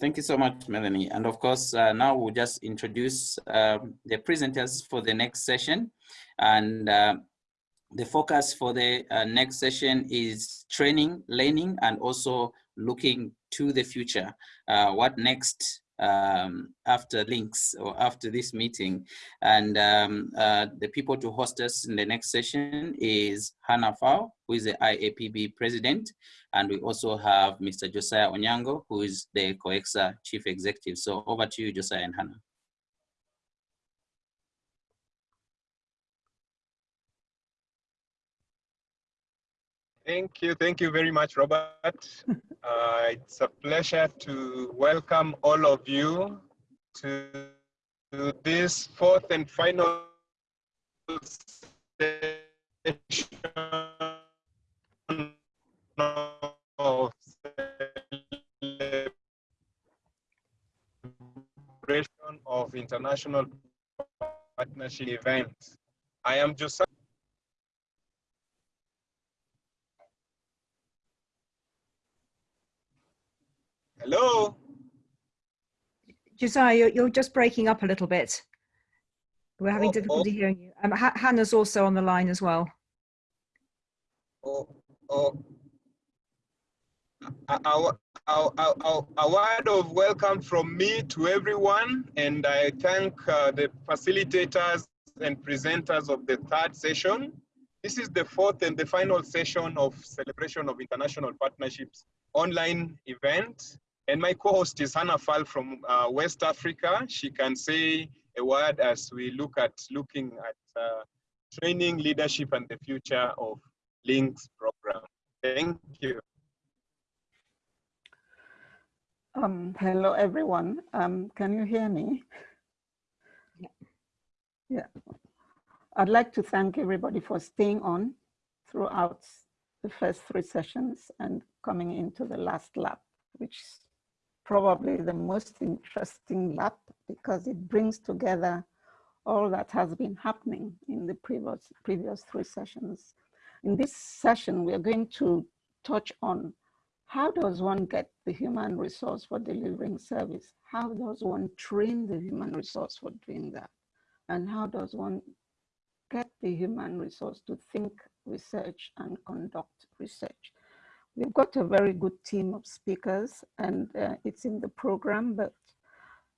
Thank you so much, Melanie. And of course, uh, now we'll just introduce um, the presenters for the next session. And uh, the focus for the uh, next session is training, learning, and also looking to the future. Uh, what next um, after links or after this meeting. And um, uh, the people to host us in the next session is Hannah Faal, who is the IAPB president. And we also have Mr. Josiah Onyango, who is the COECSA chief executive. So over to you, Josiah and Hannah. Thank you. Thank you very much, Robert. Uh, it's a pleasure to welcome all of you to, to this fourth and final session of celebration of international partnership events. I am Josiah Hello? Josiah, you're, you're just breaking up a little bit. We're having oh, difficulty oh. hearing you. Um, Hannah's also on the line as well. Oh, oh. A, a, a, a, word of welcome from me to everyone, and I thank uh, the facilitators and presenters of the third session. This is the fourth and the final session of Celebration of International Partnerships online event. And my co-host is Hannah Faal from uh, West Africa. She can say a word as we look at looking at uh, training, leadership, and the future of Links program. Thank you. Um, hello, everyone. Um, can you hear me? Yeah. yeah. I'd like to thank everybody for staying on throughout the first three sessions and coming into the last lap, which probably the most interesting lap because it brings together all that has been happening in the previous, previous three sessions. In this session, we are going to touch on how does one get the human resource for delivering service? How does one train the human resource for doing that? And how does one get the human resource to think research and conduct research? We've got a very good team of speakers and uh, it's in the program, but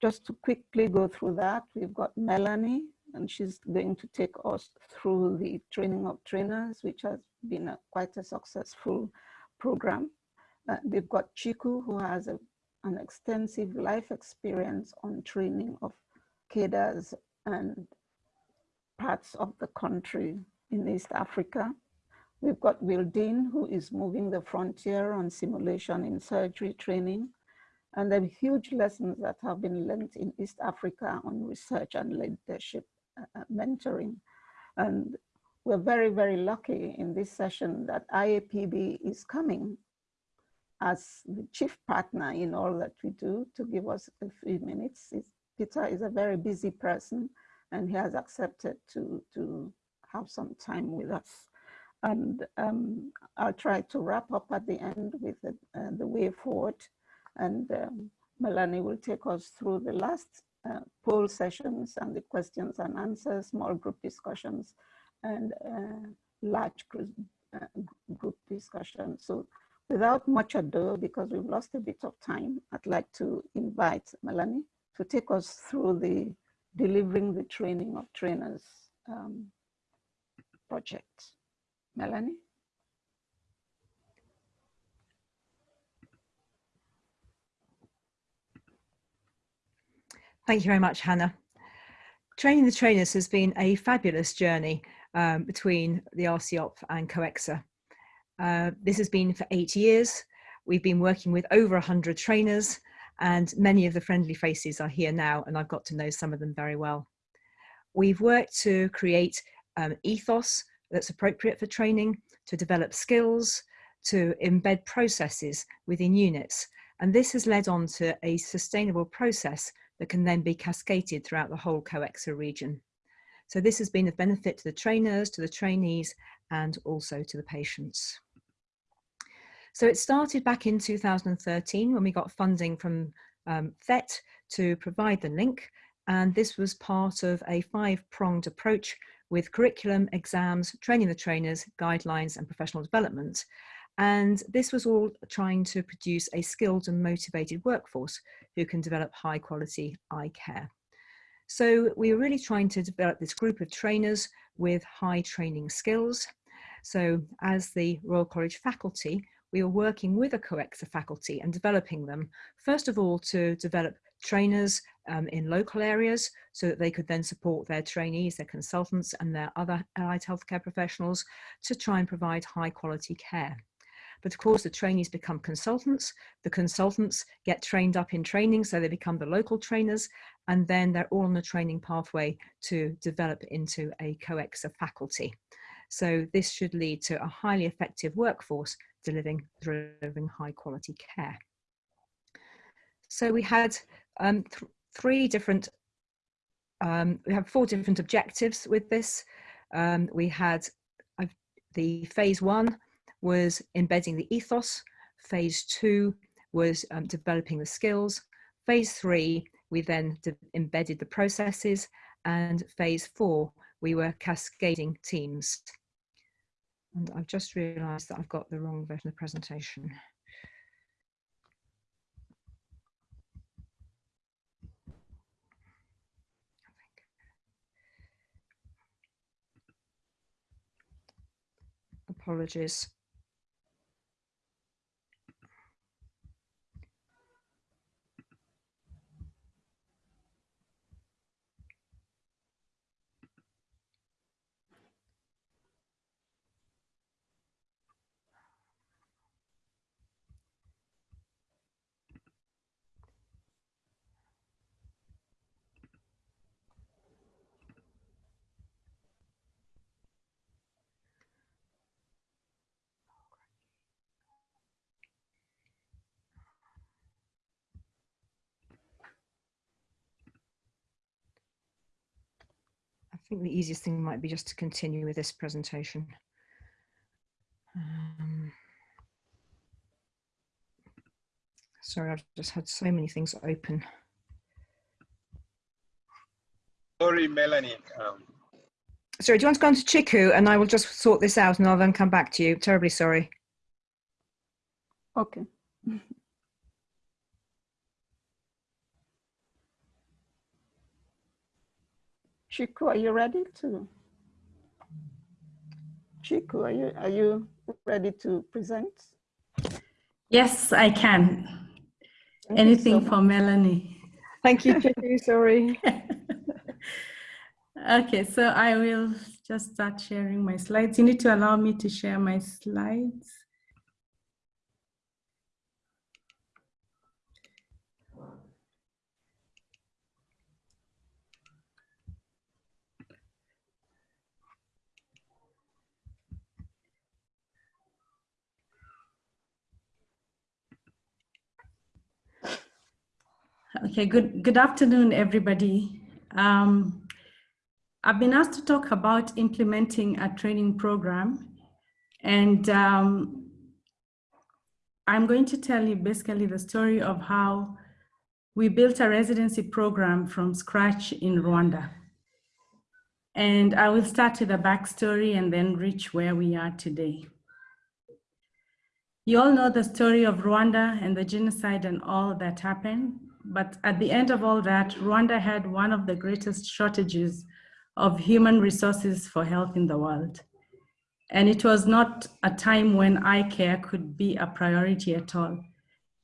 just to quickly go through that, we've got Melanie and she's going to take us through the training of trainers, which has been a, quite a successful program. Uh, we've got Ciku, who has a, an extensive life experience on training of cadres and parts of the country in East Africa. We've got Will Dean, who is moving the frontier on simulation in surgery training. And the huge lessons that have been learned in East Africa on research and leadership uh, uh, mentoring. And we're very, very lucky in this session that IAPB is coming as the chief partner in all that we do to give us a few minutes. It's, Peter is a very busy person and he has accepted to, to have some time with us. And um, I'll try to wrap up at the end with the, uh, the way forward. And um, Melanie will take us through the last uh, poll sessions and the questions and answers, small group discussions, and uh, large group, uh, group discussions. So without much ado, because we've lost a bit of time, I'd like to invite Melanie to take us through the delivering the training of trainers um, project. Melanie? Thank you very much, Hannah. Training the trainers has been a fabulous journey um, between the RCOP and COECSA. Uh, this has been for eight years. We've been working with over 100 trainers and many of the friendly faces are here now and I've got to know some of them very well. We've worked to create um, ethos that's appropriate for training, to develop skills, to embed processes within units. And this has led on to a sustainable process that can then be cascaded throughout the whole COECSA region. So this has been of benefit to the trainers, to the trainees, and also to the patients. So it started back in 2013 when we got funding from um, THET to provide the link. And this was part of a five-pronged approach with curriculum, exams, training the trainers, guidelines, and professional development. And this was all trying to produce a skilled and motivated workforce who can develop high quality eye care. So we were really trying to develop this group of trainers with high training skills. So as the Royal College faculty, we were working with a COECSA faculty and developing them, first of all, to develop trainers um, in local areas so that they could then support their trainees, their consultants and their other allied healthcare professionals to try and provide high quality care. But of course, the trainees become consultants. The consultants get trained up in training, so they become the local trainers, and then they're all on the training pathway to develop into a COECSA faculty. So this should lead to a highly effective workforce delivering, delivering high quality care. So we had um, th three different, um, we have four different objectives with this. Um, we had uh, the phase one was embedding the ethos. Phase two was um, developing the skills. Phase three, we then embedded the processes. And phase four, we were cascading teams. And I've just realized that I've got the wrong version of the presentation. Apologies. Think the easiest thing might be just to continue with this presentation. Um, sorry, I've just had so many things open. Sorry, Melanie. Um, sorry, do you want to go on to Ciku and I will just sort this out and I'll then come back to you. Terribly sorry. Okay. Ciku, are you ready to? Ciku, are you, are you ready to present? Yes, I can. Thank Anything so for Melanie. Thank you, Ciku, sorry. okay, so I will just start sharing my slides. You need to allow me to share my slides. Okay, good, good afternoon, everybody. Um, I've been asked to talk about implementing a training program and um, I'm going to tell you basically the story of how we built a residency program from scratch in Rwanda. And I will start with a backstory and then reach where we are today. You all know the story of Rwanda and the genocide and all that happened. But at the end of all that, Rwanda had one of the greatest shortages of human resources for health in the world. And it was not a time when eye care could be a priority at all.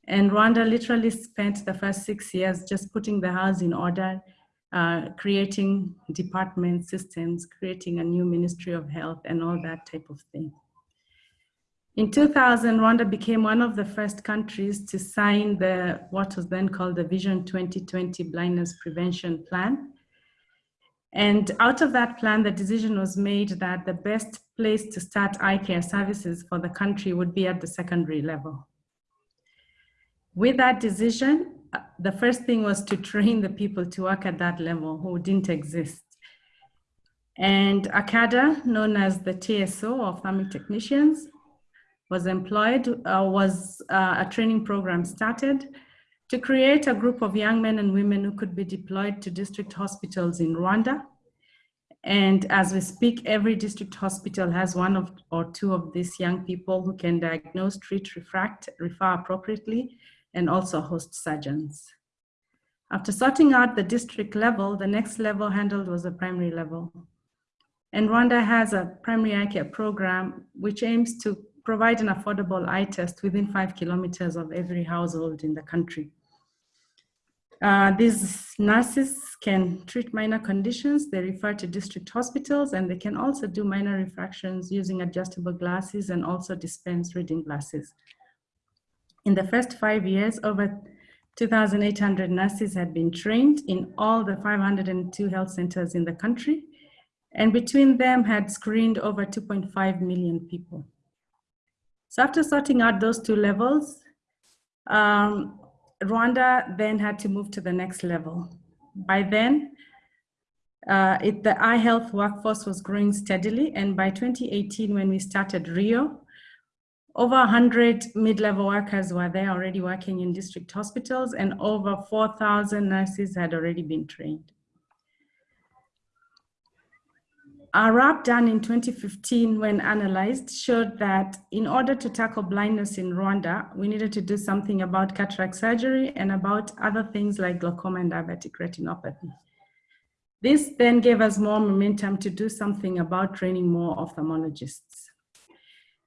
And Rwanda literally spent the first six years just putting the house in order, uh, creating department systems, creating a new Ministry of Health and all that type of thing. In 2000, Rwanda became one of the first countries to sign the what was then called the Vision 2020 Blindness Prevention Plan. And out of that plan, the decision was made that the best place to start eye care services for the country would be at the secondary level. With that decision, the first thing was to train the people to work at that level who didn't exist. And ACADA, known as the TSO, of ophthalmic technicians, was employed, uh, was uh, a training program started to create a group of young men and women who could be deployed to district hospitals in Rwanda. And as we speak, every district hospital has one of or two of these young people who can diagnose, treat, refract, refer appropriately, and also host surgeons. After sorting out the district level, the next level handled was the primary level. And Rwanda has a primary eye care program which aims to provide an affordable eye test within five kilometers of every household in the country. Uh, these nurses can treat minor conditions. They refer to district hospitals and they can also do minor refractions using adjustable glasses and also dispense reading glasses. In the first five years, over 2,800 nurses had been trained in all the 502 health centers in the country and between them had screened over 2.5 million people. So after sorting out those two levels, um, Rwanda then had to move to the next level. By then, uh, it, the eye health workforce was growing steadily. And by 2018, when we started RIO, over 100 mid-level workers were there already working in district hospitals and over 4,000 nurses had already been trained. Our RAAB done in 2015 when analyzed showed that in order to tackle blindness in Rwanda, we needed to do something about cataract surgery and about other things like glaucoma and diabetic retinopathy. This then gave us more momentum to do something about training more ophthalmologists.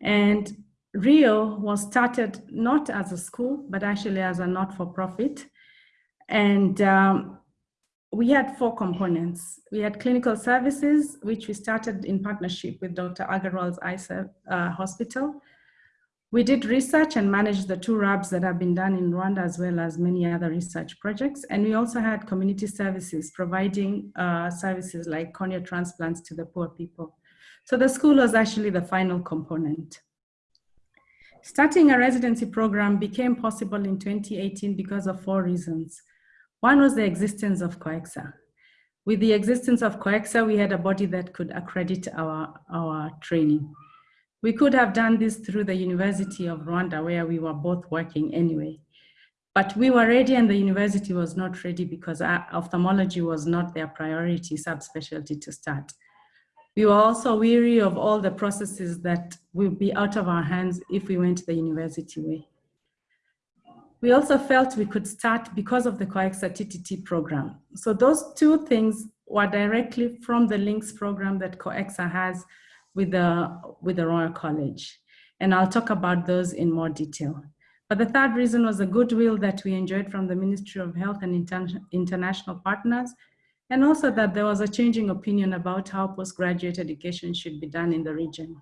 And RIO was started not as a school, but actually as a not-for-profit. And um, we had four components. We had clinical services, which we started in partnership with Dr. Agarwal's ISA uh, hospital. We did research and managed the two RAABs that have been done in Rwanda as well as many other research projects. And we also had community services providing uh, services like cornea transplants to the poor people. So the school was actually the final component. Starting a residency program became possible in 2018 because of four reasons. One was the existence of COECSA. With the existence of COECSA, we had a body that could accredit our, our training. We could have done this through the University of Rwanda, where we were both working anyway. But we were ready and the university was not ready because uh, ophthalmology was not their priority subspecialty to start. We were also weary of all the processes that will be out of our hands if we went the university way. We also felt we could start because of the COECSA TTT program. So those two things were directly from the links program that COECSA has with the, with the Royal College. And I'll talk about those in more detail. But the third reason was the goodwill that we enjoyed from the Ministry of Health and Inter international partners, and also that there was a changing opinion about how postgraduate education should be done in the region.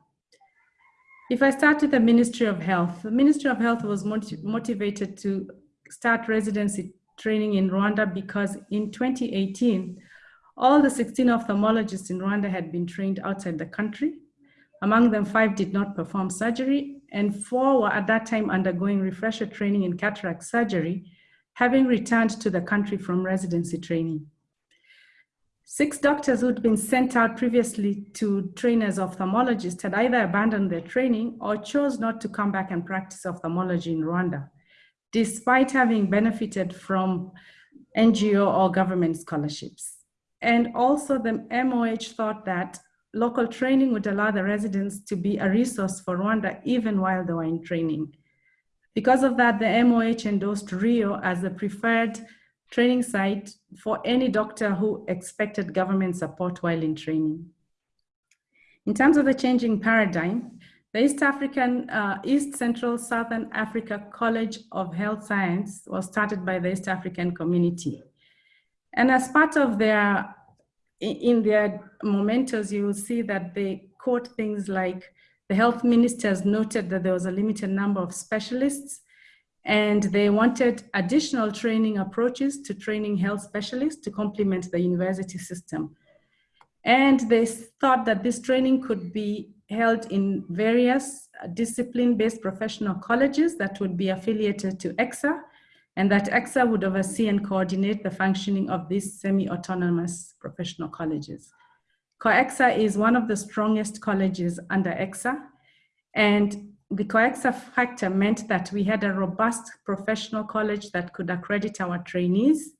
If I start with the Ministry of Health, the Ministry of Health was motivated to start residency training in Rwanda because in 2018, all the 16 ophthalmologists in Rwanda had been trained outside the country. Among them, five did not perform surgery, and four were at that time undergoing refresher training in cataract surgery, having returned to the country from residency training. Six doctors who'd been sent out previously to train as ophthalmologists had either abandoned their training or chose not to come back and practice ophthalmology in Rwanda, despite having benefited from NGO or government scholarships. And also the MOH thought that local training would allow the residents to be a resource for Rwanda even while they were in training. Because of that, the MOH endorsed RIO as the preferred training site for any doctor who expected government support while in training. In terms of the changing paradigm, the East African, uh, East Central Southern Africa College of Health Science was started by the East African community. And as part of their, in their mementos, you will see that they quote things like, the health ministers noted that there was a limited number of specialists and they wanted additional training approaches to training health specialists to complement the university system. And they thought that this training could be held in various discipline-based professional colleges that would be affiliated to ECSA, and that ECSA would oversee and coordinate the functioning of these semi-autonomous professional colleges. COECSA is one of the strongest colleges under ECSA, and the COECSA factor meant that we had a robust professional college that could accredit our trainees.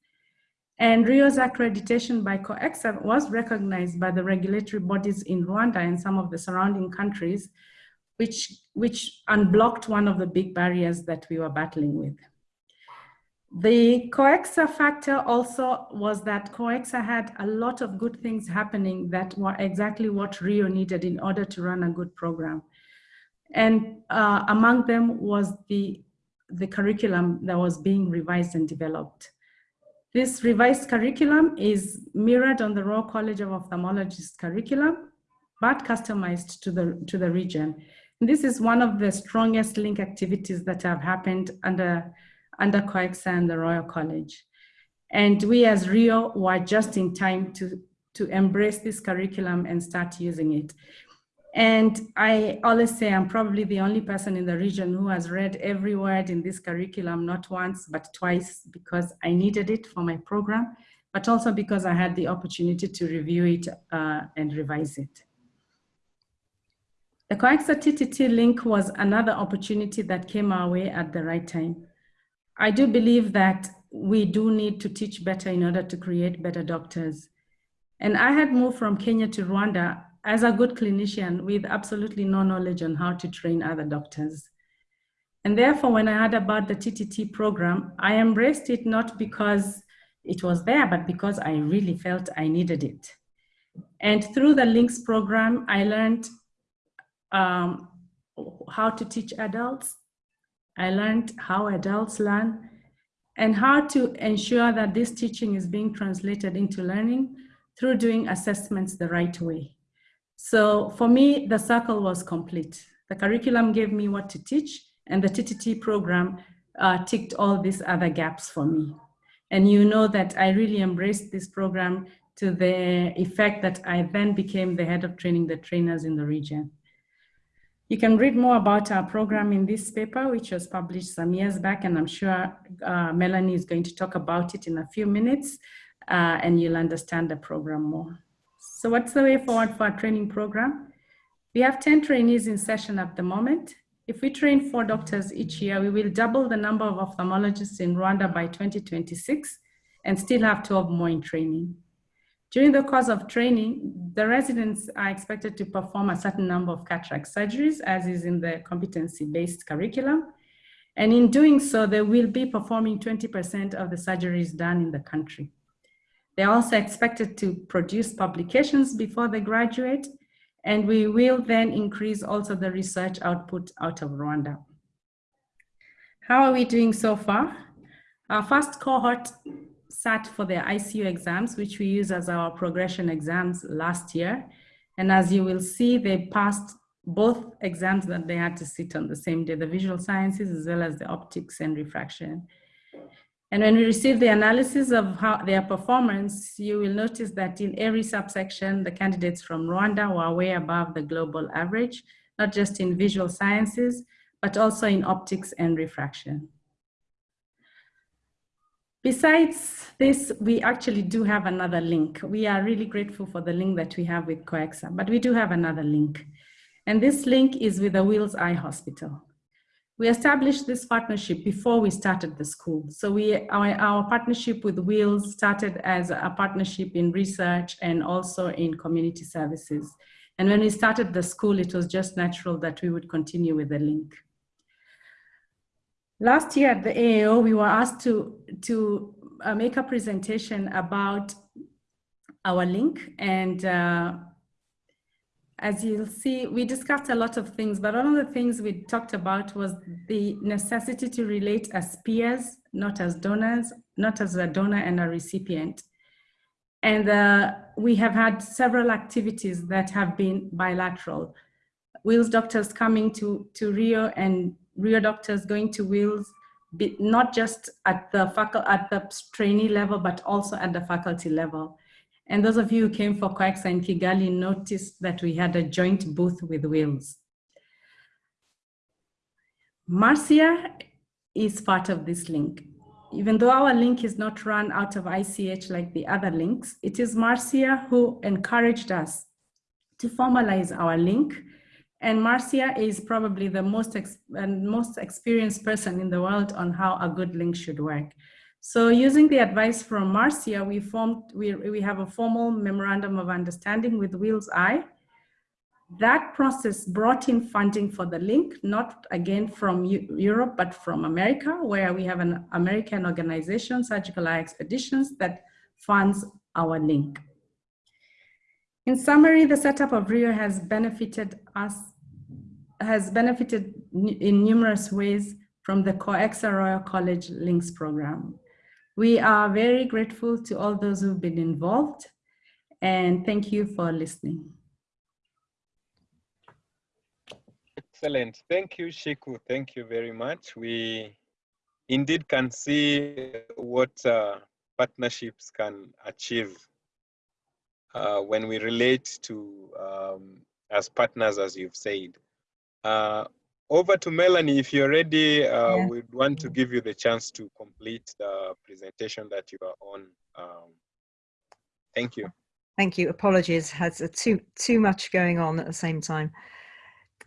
And RIO's accreditation by COECSA was recognized by the regulatory bodies in Rwanda and some of the surrounding countries, which, which unblocked one of the big barriers that we were battling with. The COECSA factor also was that COECSA had a lot of good things happening that were exactly what RIO needed in order to run a good program. And uh, among them was the, the curriculum that was being revised and developed. This revised curriculum is mirrored on the Royal College of Ophthalmologists curriculum, but customized to the, to the region. And this is one of the strongest link activities that have happened under under COECSA and the Royal College. And we as RIO were just in time to, to embrace this curriculum and start using it. And I always say I'm probably the only person in the region who has read every word in this curriculum, not once, but twice, because I needed it for my program, but also because I had the opportunity to review it uh, and revise it. The COECSA TTT link was another opportunity that came our way at the right time. I do believe that we do need to teach better in order to create better doctors. And I had moved from Kenya to Rwanda as a good clinician with absolutely no knowledge on how to train other doctors. And therefore, when I heard about the TTT program, I embraced it not because it was there, but because I really felt I needed it. And through the LINKS program, I learned um, how to teach adults, I learned how adults learn and how to ensure that this teaching is being translated into learning through doing assessments the right way. So for me, the circle was complete. The curriculum gave me what to teach and the TTT program uh, ticked all these other gaps for me. And you know that I really embraced this program to the effect that I then became the head of training the trainers in the region. You can read more about our program in this paper, which was published some years back, and I'm sure uh, Melanie is going to talk about it in a few minutes, uh, and you'll understand the program more. So what's the way forward for our training program? We have 10 trainees in session at the moment. If we train four doctors each year, we will double the number of ophthalmologists in Rwanda by 2026 and still have 12 more in training. During the course of training, the residents are expected to perform a certain number of cataract surgeries as is in the competency-based curriculum. And in doing so, they will be performing 20% of the surgeries done in the country. They're also expected to produce publications before they graduate, and we will then increase also the research output out of Rwanda. How are we doing so far? Our first cohort sat for their ICO exams, which we use as our progression exams last year. And as you will see, they passed both exams that they had to sit on the same day, the visual sciences as well as the optics and refraction. And when we receive the analysis of how their performance, you will notice that in every subsection, the candidates from Rwanda were way above the global average, not just in visual sciences, but also in optics and refraction. Besides this, we actually do have another link. We are really grateful for the link that we have with COECSA, but we do have another link. And this link is with the Wills Eye Hospital. We established this partnership before we started the school. So we, our, our partnership with Wills started as a partnership in research and also in community services. And when we started the school, it was just natural that we would continue with the link. Last year at the AAO, we were asked to, to uh, make a presentation about our link. And uh, as you'll see, we discussed a lot of things, but one of the things we talked about was the necessity to relate as peers, not as donors, not as a donor and a recipient. And uh, we have had several activities that have been bilateral. Wills doctors coming to, to Rio and RIO doctors going to Wills, not just at the at the trainee level, but also at the faculty level. And those of you who came for COECSA in Kigali noticed that we had a joint booth with Wills. Marcia is part of this link. Even though our link is not run out of ICEH like the other links, it is Marcia who encouraged us to formalize our link And Marcia is probably the most, ex and most experienced person in the world on how a good link should work. So using the advice from Marcia, we formed, we, we have a formal memorandum of understanding with Wills Eye. That process brought in funding for the link, not again from Europe, but from America, where we have an American organization, Surgical Eye Expeditions, that funds our link. In summary, the setup of RIO has benefited us has benefited in numerous ways from the COECSA Royal College Links program. We are very grateful to all those who've been involved and thank you for listening. Excellent. Thank you, Ciku. Thank you very much. We indeed can see what uh, partnerships can achieve uh, when we relate to um, as partners, as you've said. Uh, over to Melanie, if you're ready, uh, yeah. we'd want to give you the chance to complete the presentation that you are on. Um, thank you. Thank you. Apologies, has too too much going on at the same time.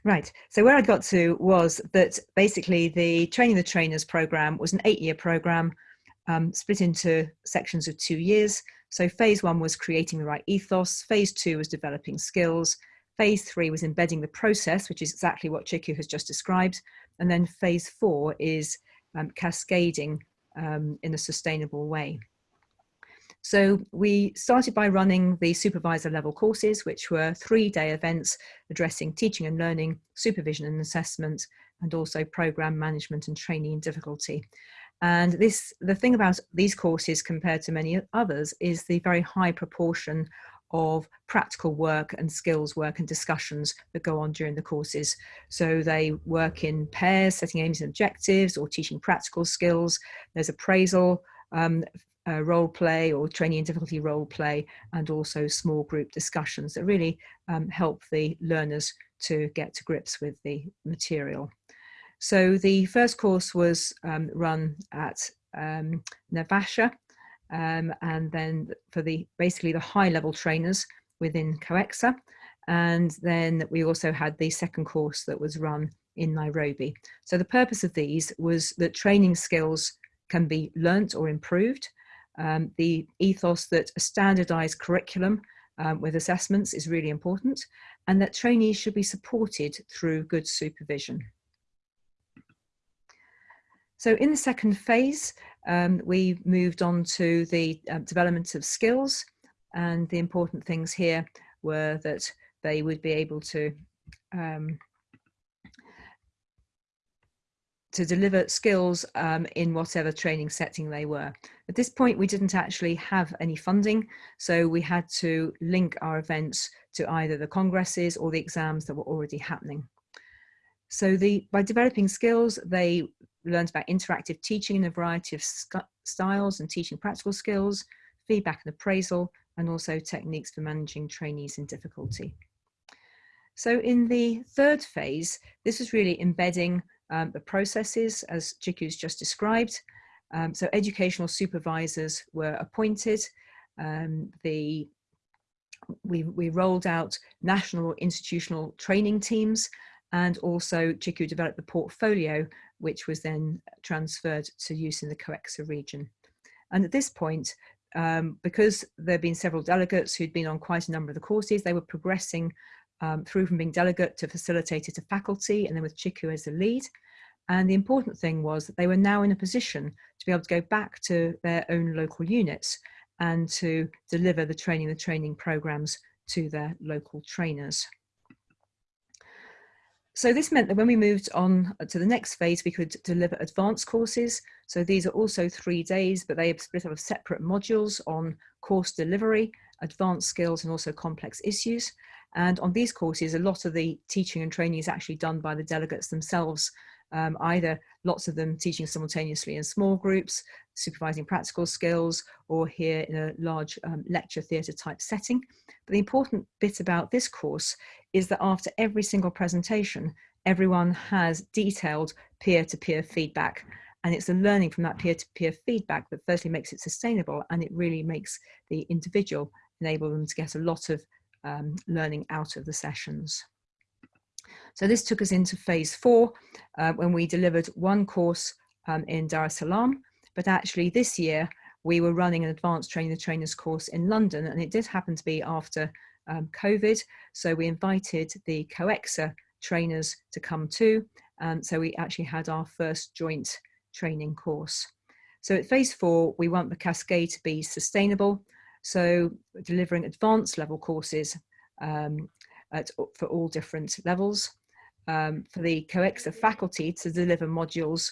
Right. So where I got to was that basically the Training the Trainers program was an eight-year program um, split into sections of two years. So phase one was creating the right ethos. Phase two was developing skills. Phase three was embedding the process, which is exactly what Ciku has just described. And then phase four is um, cascading um, in a sustainable way. So we started by running the supervisor level courses, which were three day events addressing teaching and learning, supervision and assessment, and also program management and training difficulty. And this, the thing about these courses compared to many others is the very high proportion of practical work and skills work and discussions that go on during the courses. So they work in pairs, setting aims and objectives or teaching practical skills. There's appraisal, um, uh, role play or training and difficulty role play, and also small group discussions that really um, help the learners to get to grips with the material. So the first course was um, run at um, Naivasha, um, and then for the basically the high level trainers within COECSA. And then we also had the second course that was run in Nairobi. So the purpose of these was that training skills can be learnt or improved. Um, the ethos that a standardized curriculum um, with assessments is really important and that trainees should be supported through good supervision. So in the second phase, um, we moved on to the uh, development of skills and the important things here were that they would be able to um, to deliver skills um, in whatever training setting they were. At this point, we didn't actually have any funding, so we had to link our events to either the congresses or the exams that were already happening. So the, by developing skills, they learned about interactive teaching in a variety of styles and teaching practical skills, feedback and appraisal, and also techniques for managing trainees in difficulty. So in the third phase, this is really embedding um, the processes as Ciku's just described. Um, so educational supervisors were appointed. Um, the we, we rolled out national institutional training teams and also Ciku developed the portfolio, which was then transferred to use in the COECSA region. And at this point, um, because there had been several delegates who'd been on quite a number of the courses, they were progressing um, through from being delegate to facilitator to faculty, and then with Ciku as the lead. And the important thing was that they were now in a position to be able to go back to their own local units and to deliver the training, the training programs to their local trainers. So this meant that when we moved on to the next phase, we could deliver advanced courses. So these are also three days, but they are split up separate modules on course delivery, advanced skills, and also complex issues. And on these courses, a lot of the teaching and training is actually done by the delegates themselves um, either lots of them teaching simultaneously in small groups, supervising practical skills, or here in a large um, lecture theatre type setting. But the important bit about this course is that after every single presentation, everyone has detailed peer-to-peer -peer feedback. And it's the learning from that peer-to-peer -peer feedback that firstly makes it sustainable and it really makes the individual enable them to get a lot of um, learning out of the sessions. So this took us into phase four uh, when we delivered one course um, in Dar es Salaam, but actually this year we were running an advanced training the trainers course in London and it did happen to be after um, COVID. So we invited the COECSA trainers to come too. Um, so we actually had our first joint training course. So at phase four, we want the cascade to be sustainable. So delivering advanced level courses um, at, for all different levels. Um, for the COECSA faculty to deliver modules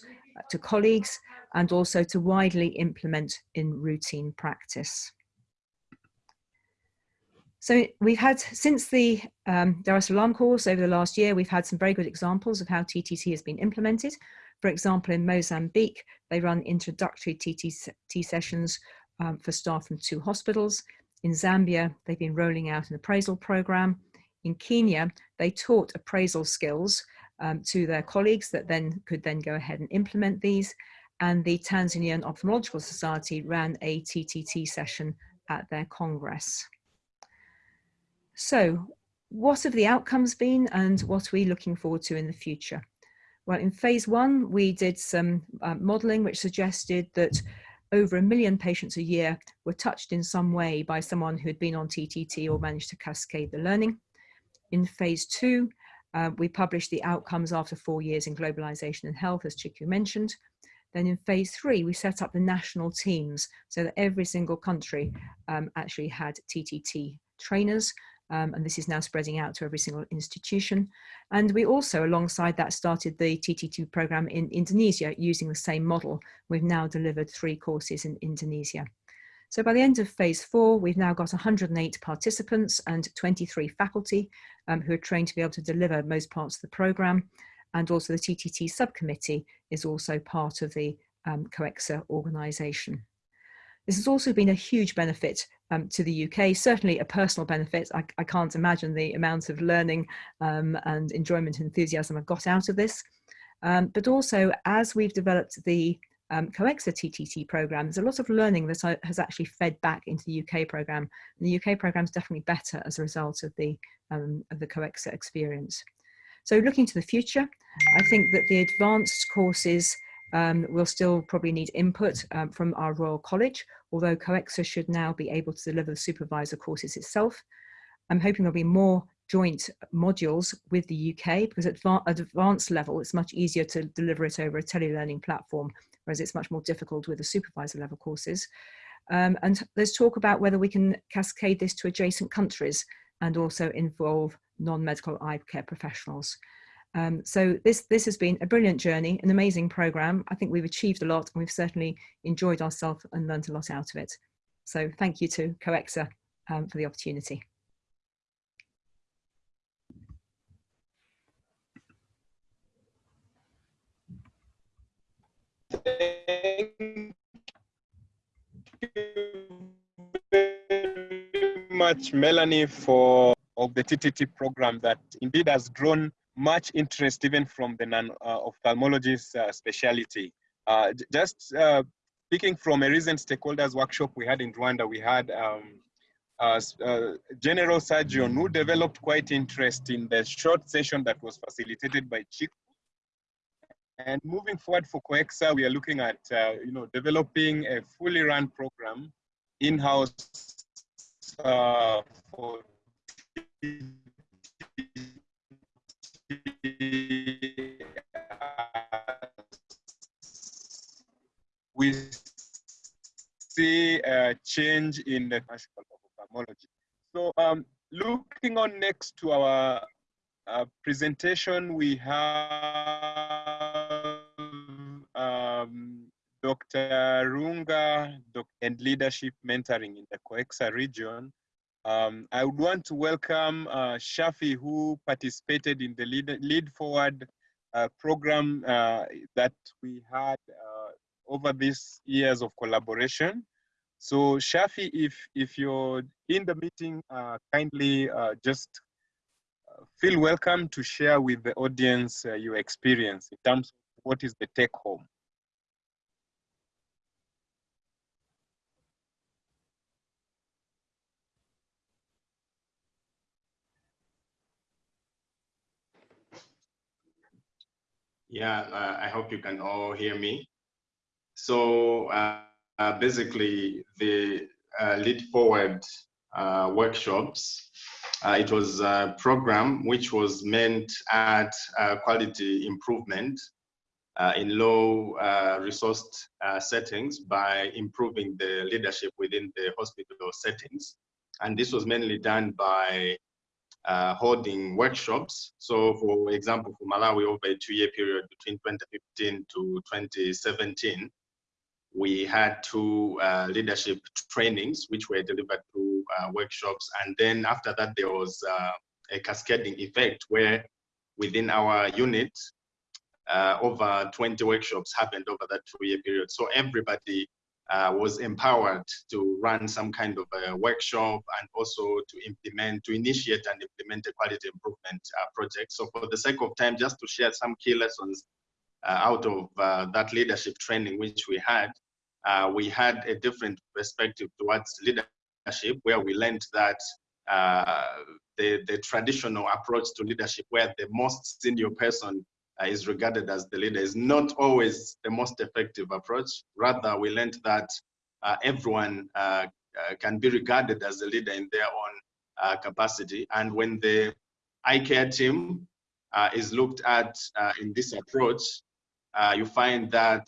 to colleagues and also to widely implement in routine practice. So we've had, since the um, Dar es Salaam course over the last year, we've had some very good examples of how TTT has been implemented. For example, in Mozambique, they run introductory TTT sessions um, for staff from two hospitals. In Zambia, they've been rolling out an appraisal program. In Kenya, they taught appraisal skills um, to their colleagues that then could then go ahead and implement these. And the Tanzanian Ophthalmological Society ran a TTT session at their Congress. So what have the outcomes been and what are we looking forward to in the future? Well, in phase one, we did some uh, modeling which suggested that over a million patients a year were touched in some way by someone who had been on TTT or managed to cascade the learning. In phase two, uh, we published the outcomes after four years in globalization and health, as Ciku mentioned. Then in phase three, we set up the national teams so that every single country um, actually had TTT trainers um, and this is now spreading out to every single institution. And we also, alongside that, started the TT2 program in Indonesia using the same model. We've now delivered three courses in Indonesia. So by the end of phase four, we've now got 108 participants and 23 faculty um, who are trained to be able to deliver most parts of the program. And also the TTT subcommittee is also part of the um, COECSA organisation. This has also been a huge benefit um, to the UK, certainly a personal benefit. I, I can't imagine the amount of learning um, and enjoyment and enthusiasm I've got out of this. Um, but also as we've developed the um, COECSA TTT program, there's a lot of learning that has actually fed back into the UK program. And the UK program is definitely better as a result of the, um, of the COECSA experience. So looking to the future, I think that the advanced courses um, we'll still probably need input um, from our Royal College, although COECSA should now be able to deliver the supervisor courses itself. I'm hoping there'll be more joint modules with the UK because at advanced level, it's much easier to deliver it over a telelearning platform, whereas it's much more difficult with the supervisor level courses. Um, and let's talk about whether we can cascade this to adjacent countries and also involve non-medical eye care professionals. Um, so this, this has been a brilliant journey, an amazing program. I think we've achieved a lot and we've certainly enjoyed ourselves and learned a lot out of it. So thank you to COECSA um, for the opportunity. Thank you very much, Melanie, for of the TTT program that indeed has drawn much interest even from the non-ophthalmologist uh, uh, specialty. Uh, just speaking from a recent stakeholders workshop we had in Rwanda, we had um, uh, uh, general surgeon who developed quite interest in the short session that was facilitated by Ciku. And moving forward for COECSA, we are looking at uh, you know developing a fully run program in-house for we see a change in the classical ophthalmology. So um, looking on next to our uh, presentation, we have um, Dr. Runga and leadership mentoring in the COECSA region. Um, I would want to welcome uh, Shafi, who participated in the Lead, lead Forward uh, program uh, that we had uh, over these years of collaboration. So Shafi, if, if you're in the meeting, uh, kindly uh, just feel welcome to share with the audience your experience in terms of what is the take home. Yeah, uh, I hope you can all hear me. So uh, uh, basically, the uh, Lead Forward uh, workshops, uh, it was a program which was meant at quality improvement in low resourced settings by improving the leadership within the hospital settings. And this was mainly done by uh, holding workshops. So for example, for Malawi over a two-year period between 2015 to 2017, we had two uh, leadership trainings which were delivered through uh, workshops. And then after that, there was uh, a cascading effect where within our unit, uh, over 20 workshops happened over that two-year period. So everybody uh, was empowered to run some kind of a workshop and also to implement, to initiate and implement a quality improvement uh, project. So for the sake of time, just to share some key lessons uh, out of uh, that leadership training which we had, uh, we had a different perspective towards leadership where we learned that uh, the, the traditional approach to leadership where the most senior person is regarded as the leader is not always the most effective approach. Rather, we learned that uh, everyone uh, uh can be regarded as a leader in their own uh, capacity. And when the iCare team uh, is looked at in this approach, you find that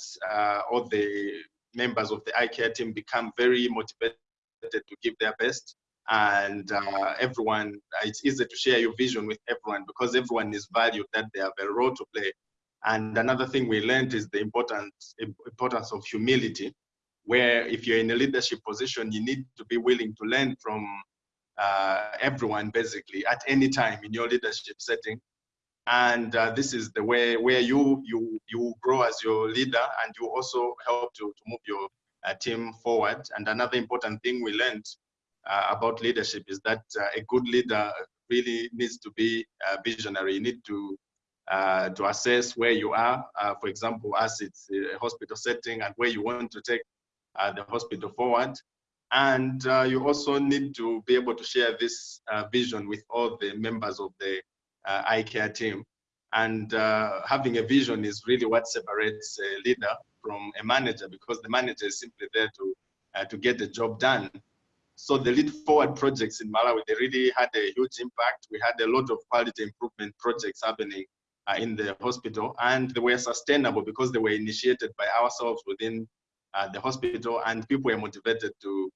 all the members of the iCare team become very motivated to give their best and uh, everyone, it's easy to share your vision with everyone because everyone is valued that they have a role to play. And another thing we learned is the importance, importance of humility, where if you're in a leadership position, you need to be willing to learn from uh, everyone basically at any time in your leadership setting. And uh, this is the way where you, you, you grow as your leader and you also help to, to move your uh, team forward. And another important thing we learned uh, about leadership is that uh, a good leader really needs to be uh, visionary. You need to uh, to assess where you are. Uh, for example, as it's a hospital setting and where you want to take uh, the hospital forward. And you also need to be able to share this vision with all the members of the iCare team. And having a vision is really what separates a leader from a manager because the manager is simply there to, to get the job done. So the lead forward projects in Malawi, they really had a huge impact. We had a lot of quality improvement projects happening uh, in the hospital and they were sustainable because they were initiated by ourselves within uh, the hospital and people were motivated to,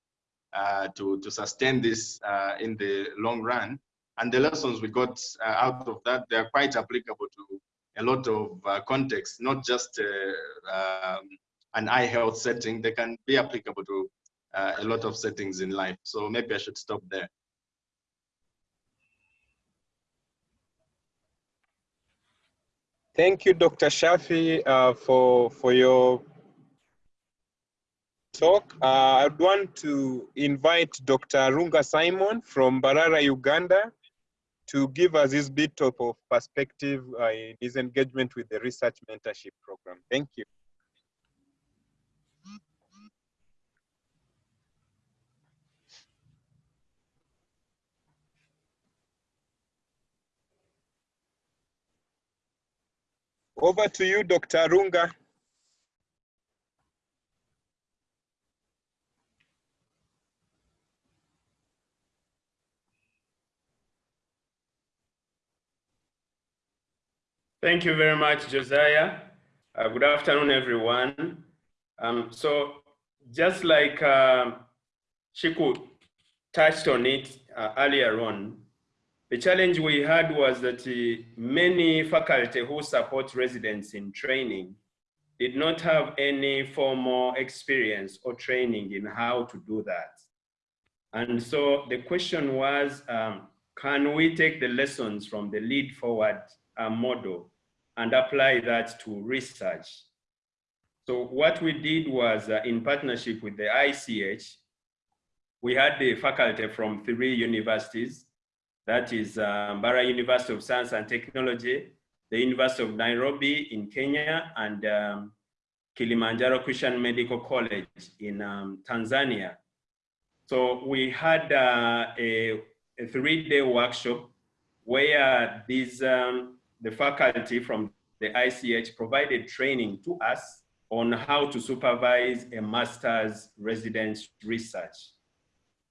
uh, to, to sustain this uh, in the long run. And the lessons we got uh, out of that, they are quite applicable to a lot of uh, contexts, not just um, an eye health setting, they can be applicable to uh, a lot of settings in life. So maybe I should stop there. Thank you, Dr. Shafi, uh, for, for your talk. Uh, I'd want to invite Dr. Arunga Simon from Mbarara, Uganda, to give us his bit of perspective uh, in his engagement with the research mentorship program. Thank you. Over to you, Dr. Arunga. Thank you very much, Josiah. Uh, good afternoon, everyone. Um, so just like uh, Ciku touched on it uh, earlier on, the challenge we had was that uh, many faculty who support residents in training did not have any formal experience or training in how to do that. And so the question was, um, can we take the lessons from the lead forward uh, model and apply that to research? So what we did was uh, in partnership with the ICEH, we had the faculty from three universities, that is um, Mbarara University of Science and Technology, the University of Nairobi in Kenya, and um, Kilimanjaro Christian Medical College in um, Tanzania. So we had uh, a, a three-day workshop where these um, the faculty from the ICEH, provided training to us on how to supervise a master's residence research.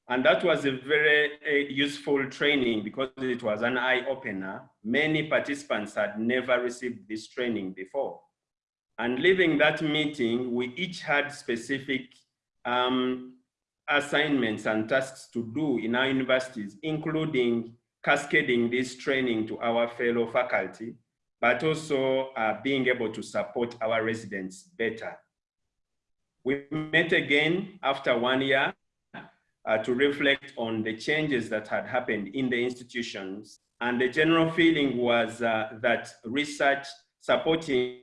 And that was a very uh, useful training because it was an eye opener. Many participants had never received this training before. And leaving that meeting, we each had specific um, assignments and tasks to do in our universities, including cascading this training to our fellow faculty, but also uh, being able to support our residents better. We met again after one year uh, to reflect on the changes that had happened in the institutions. And the general feeling was uh, that research supporting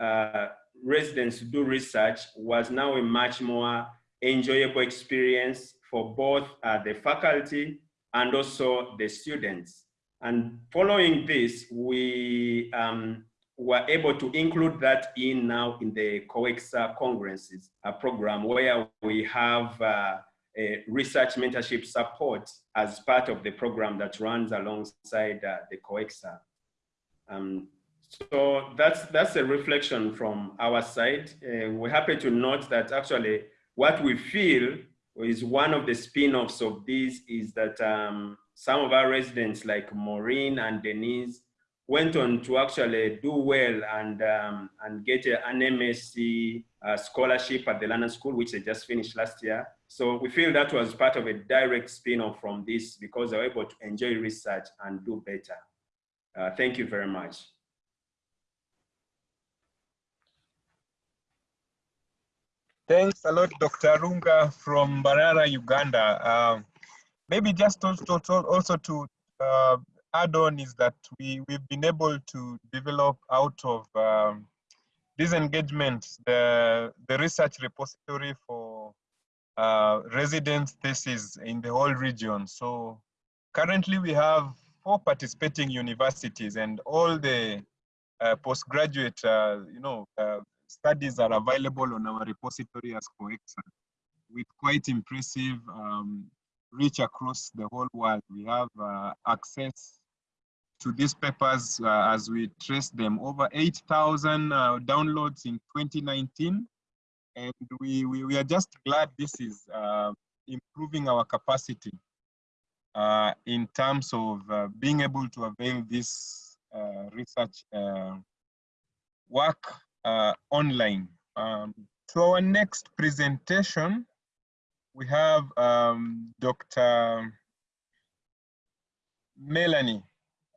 uh, residents to do research was now a much more enjoyable experience for both uh, the faculty and also the students. And following this, we um, were able to include that in now in the COECSA Congresses a program where we have uh, research mentorship support as part of the program that runs alongside uh, the COECSA. Um, so that's, that's a reflection from our side. Uh, we're happy to note that actually what we feel is one of the spin-offs of this is that um, some of our residents like Maureen and Denise went on to actually do well and, um, and get an MSc uh, scholarship at the London School, which they just finished last year. So we feel that was part of a direct spin-off from this because they were able to enjoy research and do better. Uh, thank you very much. Thanks a lot, Dr. Arunga from Mbarara, Uganda. Uh, maybe just also, also to uh, add on is that we, we've been able to develop out of um, these the, the research repository for uh, residence thesis in the whole region. So currently we have four participating universities and all the uh, postgraduate, uh, you know, uh, studies are available on our repository as COECSA with quite impressive um, reach across the whole world. We have uh, access to these papers uh, as we trace them. Over 8,000 uh, downloads in 2019. And we, we, we, are just glad this is uh, improving our capacity uh, in terms of uh, being able to avail this uh, research work online. Um, to our next presentation, we have um, Dr. Melanie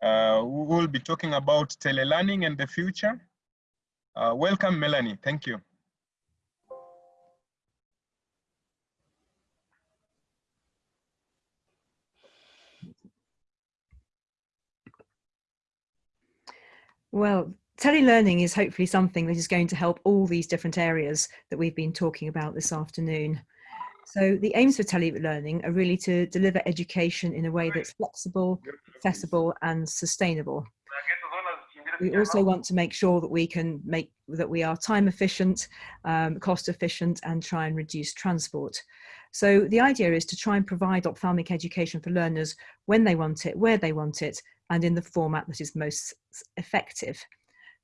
uh, who will be talking about telelearning and the future. Uh, welcome, Melanie. Thank you. Well, telelearning is hopefully something that is going to help all these different areas that we've been talking about this afternoon. So the aims for telelearning are really to deliver education in a way that's flexible, accessible and sustainable. We also want to make sure that we can make that we are time efficient, um, cost efficient and try and reduce transport. So the idea is to try and provide ophthalmic education for learners when they want it, where they want it, and in the format that is most effective.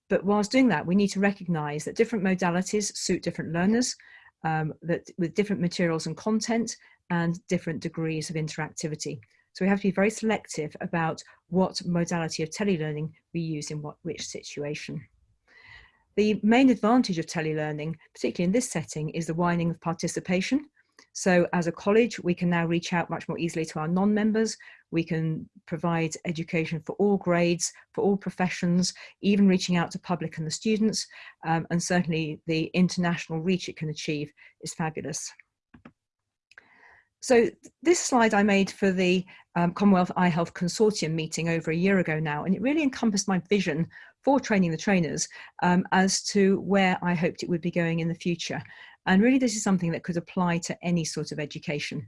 But whilst doing that, we need to recognize that different modalities suit different learners um, that with different materials and content and different degrees of interactivity. So we have to be very selective about what modality of telelearning we use in what which situation. The main advantage of telelearning, particularly in this setting, is the widening of participation. So as a college, we can now reach out much more easily to our non-members. We can provide education for all grades, for all professions, even reaching out to public and the students. Um, and certainly the international reach it can achieve is fabulous. So this slide I made for the um, Commonwealth Eye Health Consortium meeting over a year ago now, and it really encompassed my vision for training the trainers um, as to where I hoped it would be going in the future. And really this is something that could apply to any sort of education.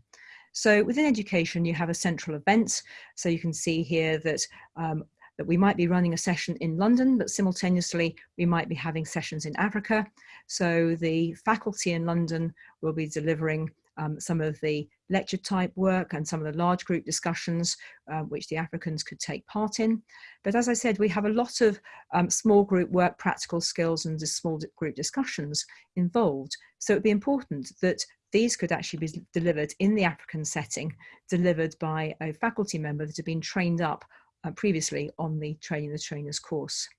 So within education, you have a central event. So you can see here that um, that we might be running a session in London, but simultaneously we might be having sessions in Africa. So the faculty in London will be delivering um, some of the lecture type work and some of the large group discussions uh, which the Africans could take part in. But as I said, we have a lot of um, small group work, practical skills and small group discussions involved. So it'd be important that these could actually be delivered in the African setting, delivered by a faculty member that had been trained up uh, previously on the Training the Trainers course.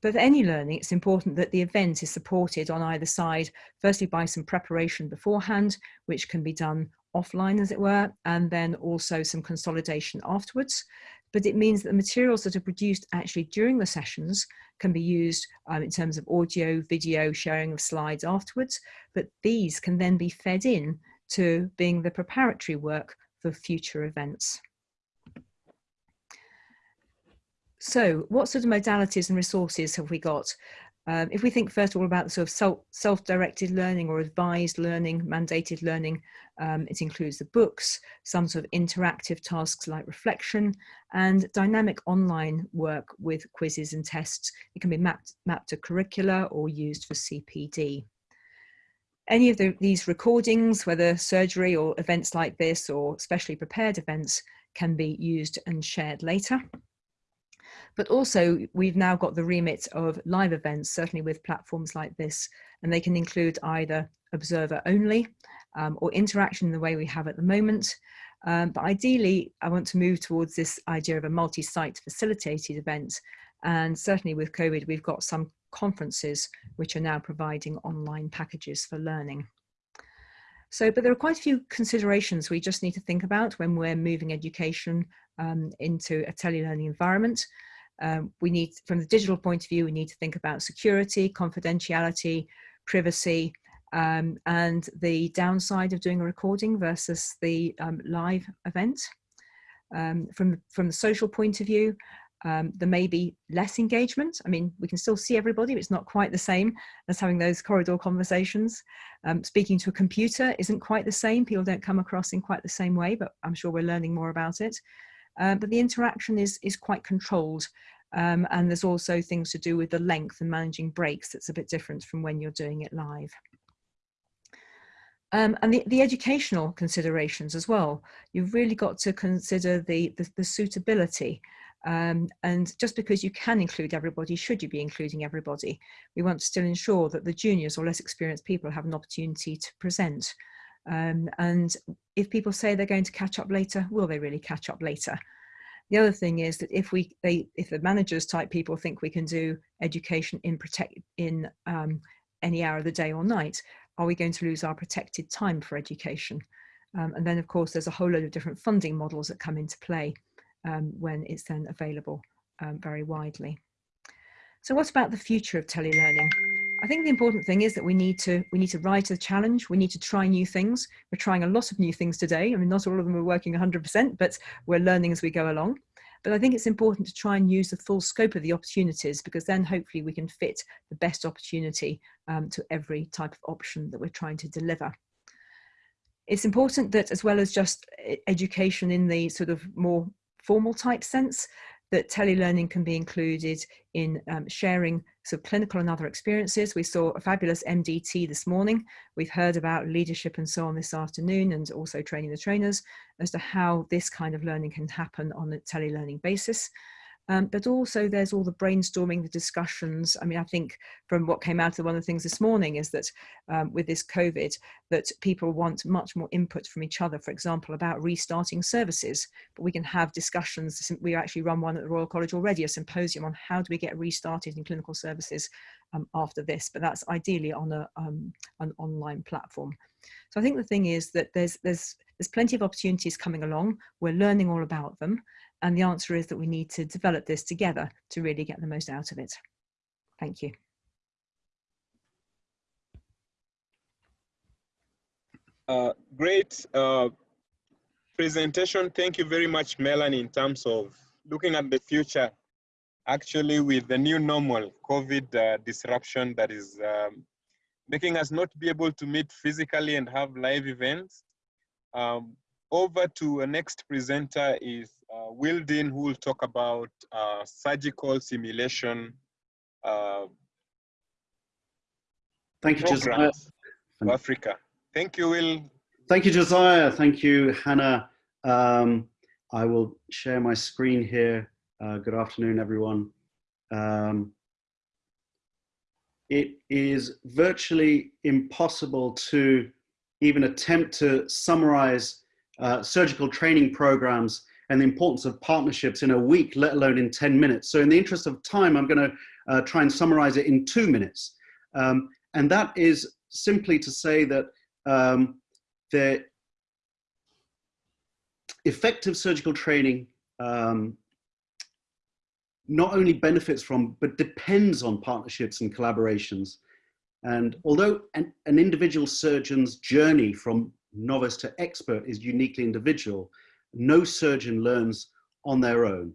But for any learning, it's important that the event is supported on either side, firstly by some preparation beforehand, which can be done offline as it were, and then also some consolidation afterwards. But it means that the materials that are produced actually during the sessions can be used um, in terms of audio, video, sharing of slides afterwards, but these can then be fed in to being the preparatory work for future events. So what sort of modalities and resources have we got? Um, if we think first of all about the sort of self-directed learning or advised learning, mandated learning, um, it includes the books, some sort of interactive tasks like reflection and dynamic online work with quizzes and tests. It can be mapped, mapped to curricula or used for CPD. Any of the, these recordings, whether surgery or events like this or specially prepared events, can be used and shared later. But also we've now got the remit of live events, certainly with platforms like this, and they can include either observer only um, or interaction in the way we have at the moment. Um, but ideally, I want to move towards this idea of a multi-site facilitated event. And certainly with COVID, we've got some conferences which are now providing online packages for learning. So, but there are quite a few considerations we just need to think about when we're moving education um, into a telelearning environment. Um, we need, from the digital point of view, we need to think about security, confidentiality, privacy, um, and the downside of doing a recording versus the um, live event. Um, from, from the social point of view, um, there may be less engagement. I mean, we can still see everybody, but it's not quite the same as having those corridor conversations. Um, speaking to a computer isn't quite the same. People don't come across in quite the same way, but I'm sure we're learning more about it. Uh, but the interaction is, is quite controlled. Um, and there's also things to do with the length and managing breaks that's a bit different from when you're doing it live. Um, and the, the, educational considerations as well. You've really got to consider the, the, the suitability. Um, and just because you can include everybody, should you be including everybody? We want to still ensure that the juniors or less experienced people have an opportunity to present. Um, and if people say they're going to catch up later, will they really catch up later? The other thing is that if we, they, if the managers type people think we can do education in protect in um, any hour of the day or night, are we going to lose our protected time for education? Um, and then of course, there's a whole load of different funding models that come into play um, when it's then available um, very widely. So what about the future of telelearning? I think the important thing is that we need to we need to rise to the challenge. We need to try new things. We're trying a lot of new things today. I mean, not all of them are working 100%, but we're learning as we go along. But I think it's important to try and use the full scope of the opportunities because then hopefully we can fit the best opportunity um, to every type of option that we're trying to deliver. It's important that as well as just education in the sort of more formal type sense, that telelearning can be included in um, sharing of clinical and other experiences. We saw a fabulous MDT this morning. We've heard about leadership and so on this afternoon and also training the trainers as to how this kind of learning can happen on a telelearning basis. Um, but also there's all the brainstorming, the discussions. I mean, I think from what came out of one of the things this morning is that um, with this COVID, that people want much more input from each other, for example, about restarting services, but we can have discussions. We actually run one at the Royal College already, a symposium on how do we get restarted in clinical services um, after this, but that's ideally on a, um, an online platform. So I think the thing is that there's, there's, there's plenty of opportunities coming along. We're learning all about them. And the answer is that we need to develop this together to really get the most out of it. Thank you. Uh, great uh, presentation. Thank you very much, Melanie, in terms of looking at the future, actually with the new normal COVID uh, disruption that is um, making us not be able to meet physically and have live events. Um, over to a next presenter is uh, Will Dean, who will talk about uh, surgical simulation. Uh, Thank you, Josiah. Africa. Thank you, Will. thank you, Josiah. Thank you, Hannah. Um, I will share my screen here. Uh, good afternoon, everyone. Um, it is virtually impossible to even attempt to summarize uh, surgical training programs and the importance of partnerships in a week, let alone in 10 minutes. So in the interest of time, I'm gonna uh, try and summarize it in two minutes. Um, and that is simply to say that um, the effective surgical training um, not only benefits from, but depends on partnerships and collaborations. And although an, an individual surgeon's journey from novice to expert is uniquely individual, no surgeon learns on their own.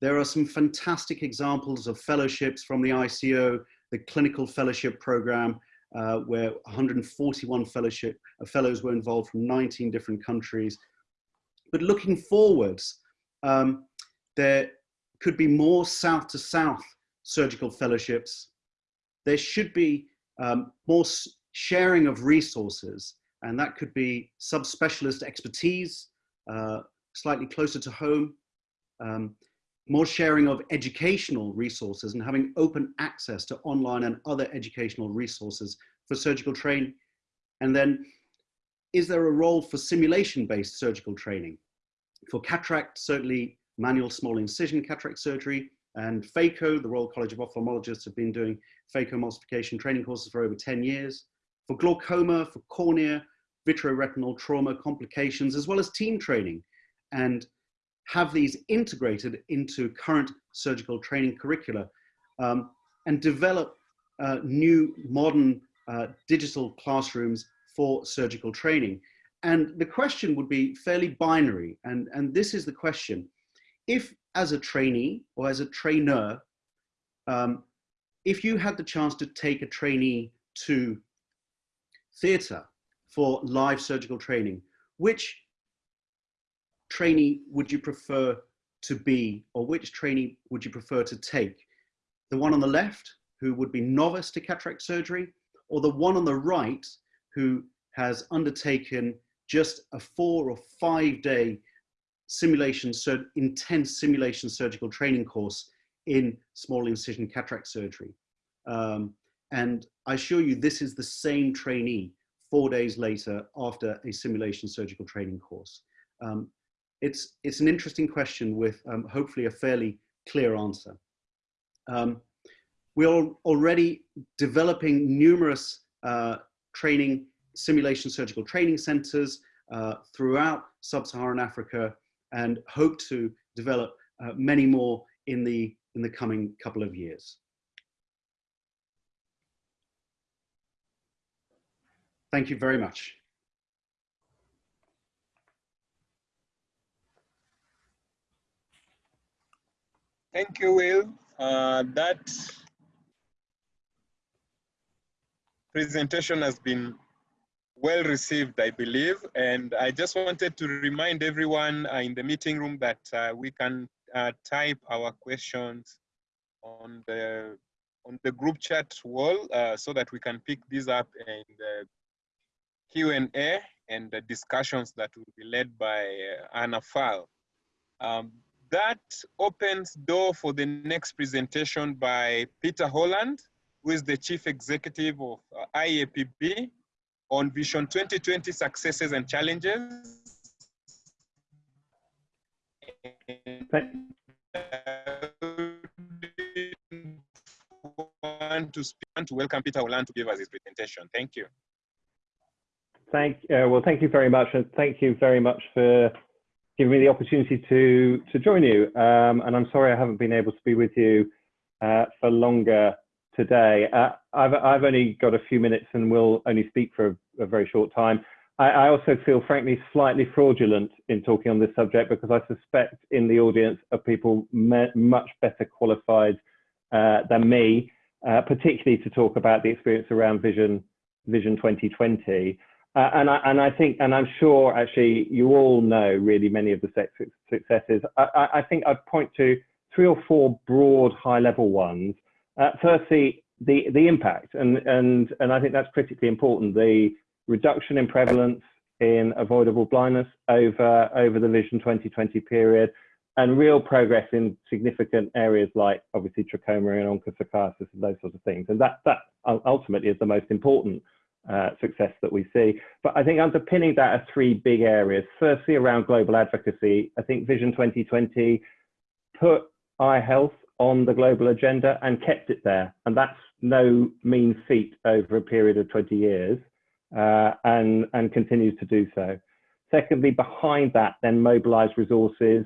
There are some fantastic examples of fellowships from the ICO, the clinical fellowship program, uh, where 141 fellowship uh, fellows were involved from 19 different countries. But looking forwards, um, there could be more south to south surgical fellowships. There should be um, more sharing of resources, and that could be subspecialist expertise, uh, slightly closer to home, um, more sharing of educational resources and having open access to online and other educational resources for surgical training. And then, is there a role for simulation-based surgical training? For cataract, certainly manual small incision cataract surgery, and PHACO, the Royal College of Ophthalmologists have been doing phacoemulsification training courses for over 10 years. For glaucoma, for cornea, vitreoretinal trauma complications, as well as team training, and have these integrated into current surgical training curricula um, and develop uh, new modern uh, digital classrooms for surgical training. And the question would be fairly binary. And, and this is the question. If as a trainee or as a trainer, um, if you had the chance to take a trainee to theatre for live surgical training, which trainee would you prefer to be or which trainee would you prefer to take? The one on the left who would be novice to cataract surgery or the one on the right who has undertaken just a four or five day simulation, intense simulation surgical training course in small incision cataract surgery. Um, and I assure you, this is the same trainee four days later after a simulation surgical training course. Um, it's, it's an interesting question with um, hopefully a fairly clear answer. Um, we're already developing numerous uh, training, simulation surgical training centers uh, throughout sub-Saharan Africa and hope to develop uh, many more in the, in the coming couple of years. Thank you very much. Thank you, Will. Uh, that presentation has been well received, I believe. And I just wanted to remind everyone uh, in the meeting room that uh, we can uh, type our questions on the on the group chat wall uh, so that we can pick these up in the Q&A and the discussions that will be led by uh, Hannah Faal. Um, that opens door for the next presentation by Peter Holland, who is the Chief Executive of uh, IAPB on Vision 2020 successes and challenges. Want to speak, want to welcome Peter Holland to give us his presentation. Thank you. Thank uh, well, thank you very much, and thank you very much for giving me the opportunity to to join you. Um, and I'm sorry I haven't been able to be with you uh, for longer today. Uh, I've I've only got a few minutes and will only speak for a, a very short time. I, I, also feel, frankly, slightly fraudulent in talking on this subject because I suspect in the audience are people much better qualified uh, than me, uh, particularly to talk about the experience around Vision Vision 2020. Uh, and, I, and I think, and I'm sure actually you all know really many of the successes. I, I think I'd point to three or four broad high level ones. Uh, firstly, the, the impact, and, and, and I think that's critically important. The reduction in prevalence, in avoidable blindness over, over the Vision 2020 period and real progress in significant areas like obviously trachoma and onchocerciasis and those sorts of things. And that, that ultimately is the most important uh, success that we see. But I think underpinning that are three big areas. Firstly, around global advocacy, I think Vision 2020 put eye health on the global agenda and kept it there. And that's no mean feat over a period of 20 years uh, and, and continues to do so. Secondly, behind that, then mobilize resources,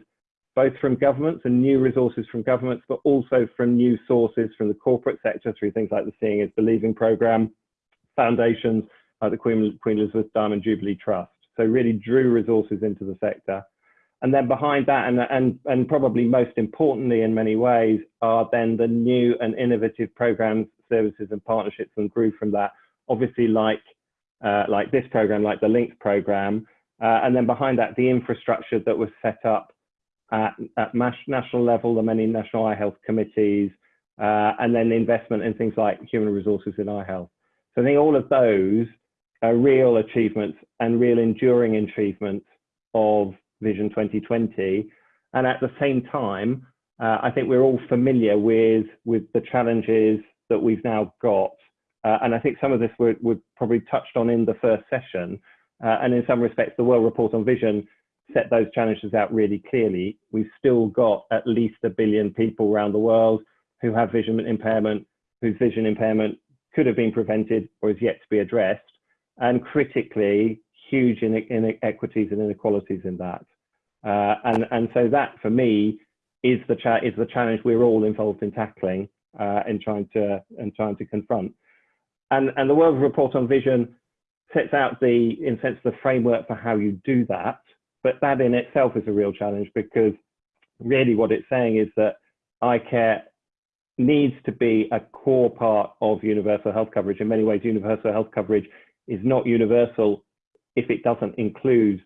both from governments and new resources from governments, but also from new sources from the corporate sector through things like the Seeing is Believing program, foundations like the Queen, Queen Elizabeth Diamond Jubilee Trust. So really drew resources into the sector. And then behind that, and, and, and probably most importantly in many ways, are then the new and innovative programs, services and partnerships and grew from that. Obviously like, uh, like this program, like the LINKS program. Uh, and then behind that, the infrastructure that was set up at, at national level, the many national eye health committees, uh, and then the investment in things like human resources in eye health. I think all of those are real achievements and real enduring achievements of Vision 2020. And at the same time, uh, I think we're all familiar with, with the challenges that we've now got. Uh, and I think some of this were probably touched on in the first session. Uh, and in some respects, the World Report on Vision set those challenges out really clearly. We've still got at least a billion people around the world who have vision impairment, whose vision impairment could have been prevented or is yet to be addressed. And critically, huge inequities and inequalities in that. Uh, and, and so that for me is the, is the challenge we're all involved in tackling uh, and trying to and trying to confront. And, and the World Report on Vision sets out the, in sense, the framework for how you do that. But that in itself is a real challenge because really what it's saying is that eye care needs to be a core part of universal health coverage. In many ways, universal health coverage is not universal if it doesn't include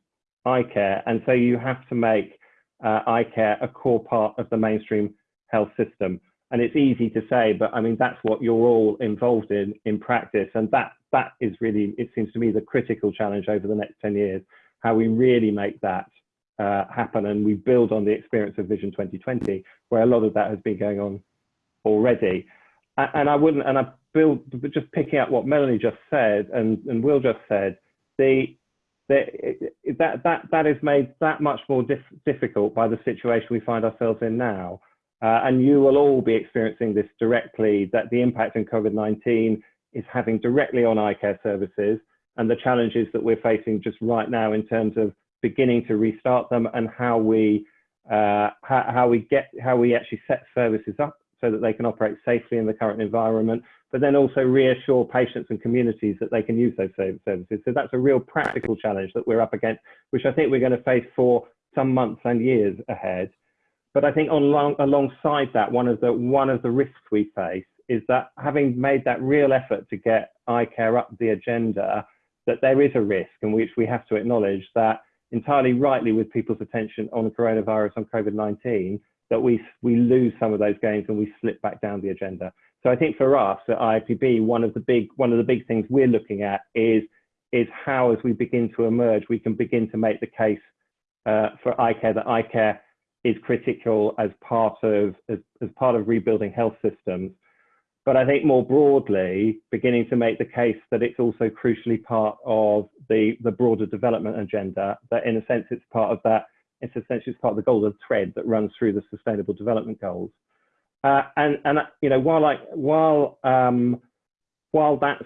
eye care. And so you have to make uh, eye care a core part of the mainstream health system. And it's easy to say, but I mean, that's what you're all involved in in practice. And that that is really, it seems to me, the critical challenge over the next 10 years, how we really make that uh, happen. And we build on the experience of Vision 2020, where a lot of that has been going on already. And I wouldn't, and I build, just picking up what Melanie just said and, and Will just said, the that that that is made that much more dif difficult by the situation we find ourselves in now. Uh, and you will all be experiencing this directly, that the impact in COVID-19 is having directly on eye care services and the challenges that we're facing just right now in terms of beginning to restart them and how we uh, how, how we get how we actually set services up so that they can operate safely in the current environment but then also reassure patients and communities that they can use those services. So that's a real practical challenge that we're up against, which I think we're going to face for some months and years ahead. But I think on, alongside that, one of the one of the risks we face is that having made that real effort to get eye care up the agenda, that there is a risk, and which we have to acknowledge that entirely rightly with people's attention on the coronavirus on COVID-19, that we we lose some of those gains and we slip back down the agenda. So I think for us at IAPB, one of the big one of the big things we're looking at is is how, as we begin to emerge, we can begin to make the case uh, for eye care that eye care is critical as part of as, as part of rebuilding health systems. But I think more broadly, beginning to make the case that it's also crucially part of the, the broader development agenda, that in a sense it's part of that, it's essentially part of the golden thread that runs through the sustainable development goals. Uh, and and you know while I while um, while that's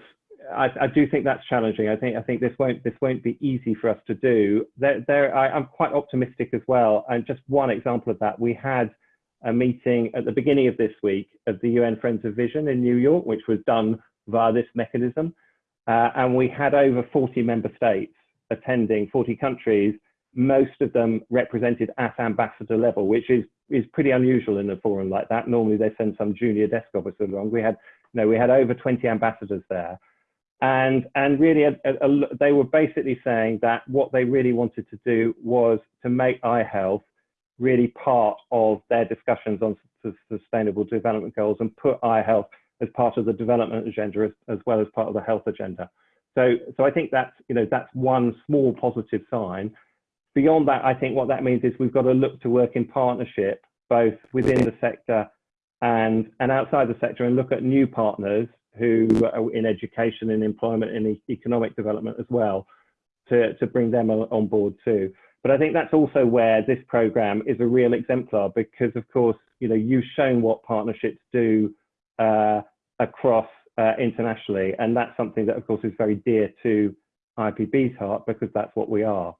I, I, do think that's challenging. I think I think this won't this won't be easy for us to do. There, there I, am quite optimistic as well. And just one example of that, we had a meeting at the beginning of this week of the UN Friends of Vision in New York, which was done via this mechanism, uh, and we had over 40 member states attending, 40 countries, most of them represented at ambassador level, which is is pretty unusual in a forum like that. Normally they send some junior desk officer along. We had, you know, we had over 20 ambassadors there. And, and really, a, a, a, they were basically saying that what they really wanted to do was to make eye health really part of their discussions on sustainable development goals and put eye health as part of the development agenda as, as well as part of the health agenda. So, so I think that's, you know, that's one small positive sign. Beyond that, I think what that means is we've got to look to work in partnership, both within the sector and, and outside the sector and look at new partners who are in education and employment and economic development as well to, to bring them on board too. But I think that's also where this program is a real exemplar because of course, you know, you've shown what partnerships do uh, across uh, internationally. And that's something that of course is very dear to IAPB's heart because that's what we are.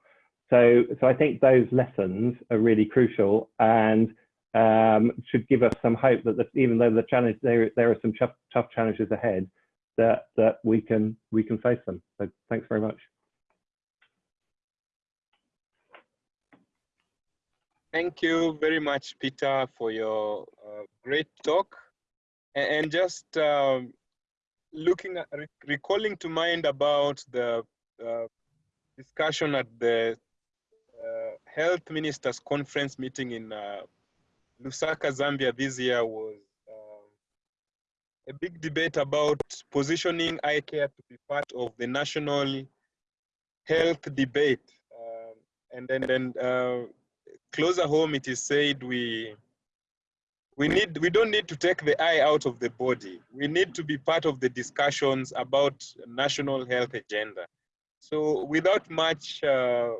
So, so I think those lessons are really crucial and um, should give us some hope that the, even though the challenge there there are some tough, tough challenges ahead, that that we can we can face them. So thanks very much. Thank you very much, Peter, for your uh, great talk. And, just um, looking at, recalling to mind about the uh, discussion at the Health Ministers Conference meeting in uh, Lusaka, Zambia this year was uh, a big debate about positioning eye care to be part of the national health debate. Um, and then, then uh, closer home, it is said we we need we don't need to take the eye out of the body. We need to be part of the discussions about national health agenda. So without much uh,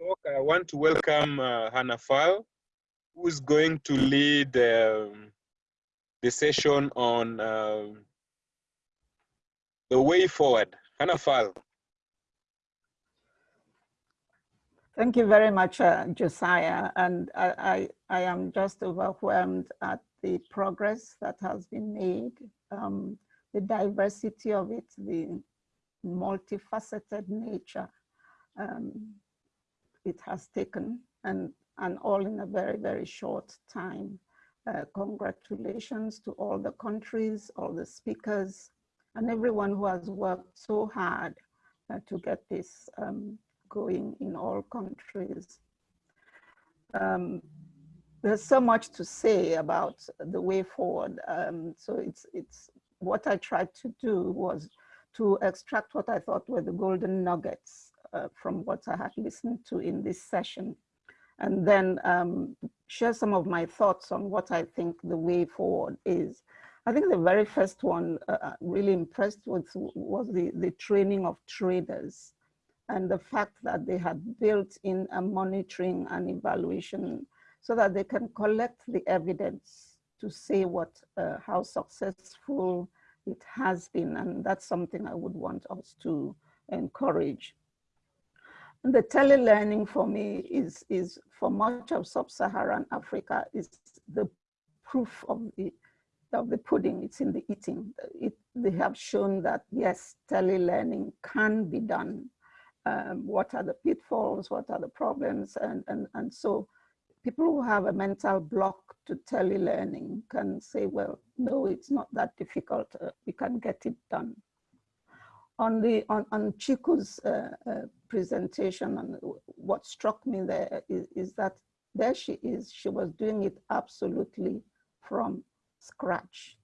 talk, I want to welcome uh, Hannah Faal, who's going to lead um, the session on um, the way forward. Hannah Faal. Thank you very much, uh, Josiah. And I, I, I, am just overwhelmed at the progress that has been made, um, the diversity of it, the multifaceted nature um, it has taken, and and all in a very, very short time. Uh, congratulations to all the countries, all the speakers, and everyone who has worked so hard uh, to get this um, going in all countries. Um, there's so much to say about the way forward. Um, so it's, it's what I tried to do was to extract what I thought were the golden nuggets uh, from what I had listened to in this session and then um, share some of my thoughts on what I think the way forward is. I think the very first one uh, uh, really impressed with was the, the training of traders and the fact that they had built in a monitoring and evaluation so that they can collect the evidence to say what, uh, how successful it has been. And that's something I would want us to encourage. And the telelearning for me is, is for much of sub-Saharan Africa is the proof of the, of the pudding, it's in the eating. It, they have shown that yes, telelearning can be done. Um, what are the pitfalls, what are the problems? And, and, and so people who have a mental block to telelearning can say, well, no, it's not that difficult, uh, we can get it done on the on, on Ciku's uh, uh, presentation and what struck me there is, is, that there she is, she was doing it absolutely from scratch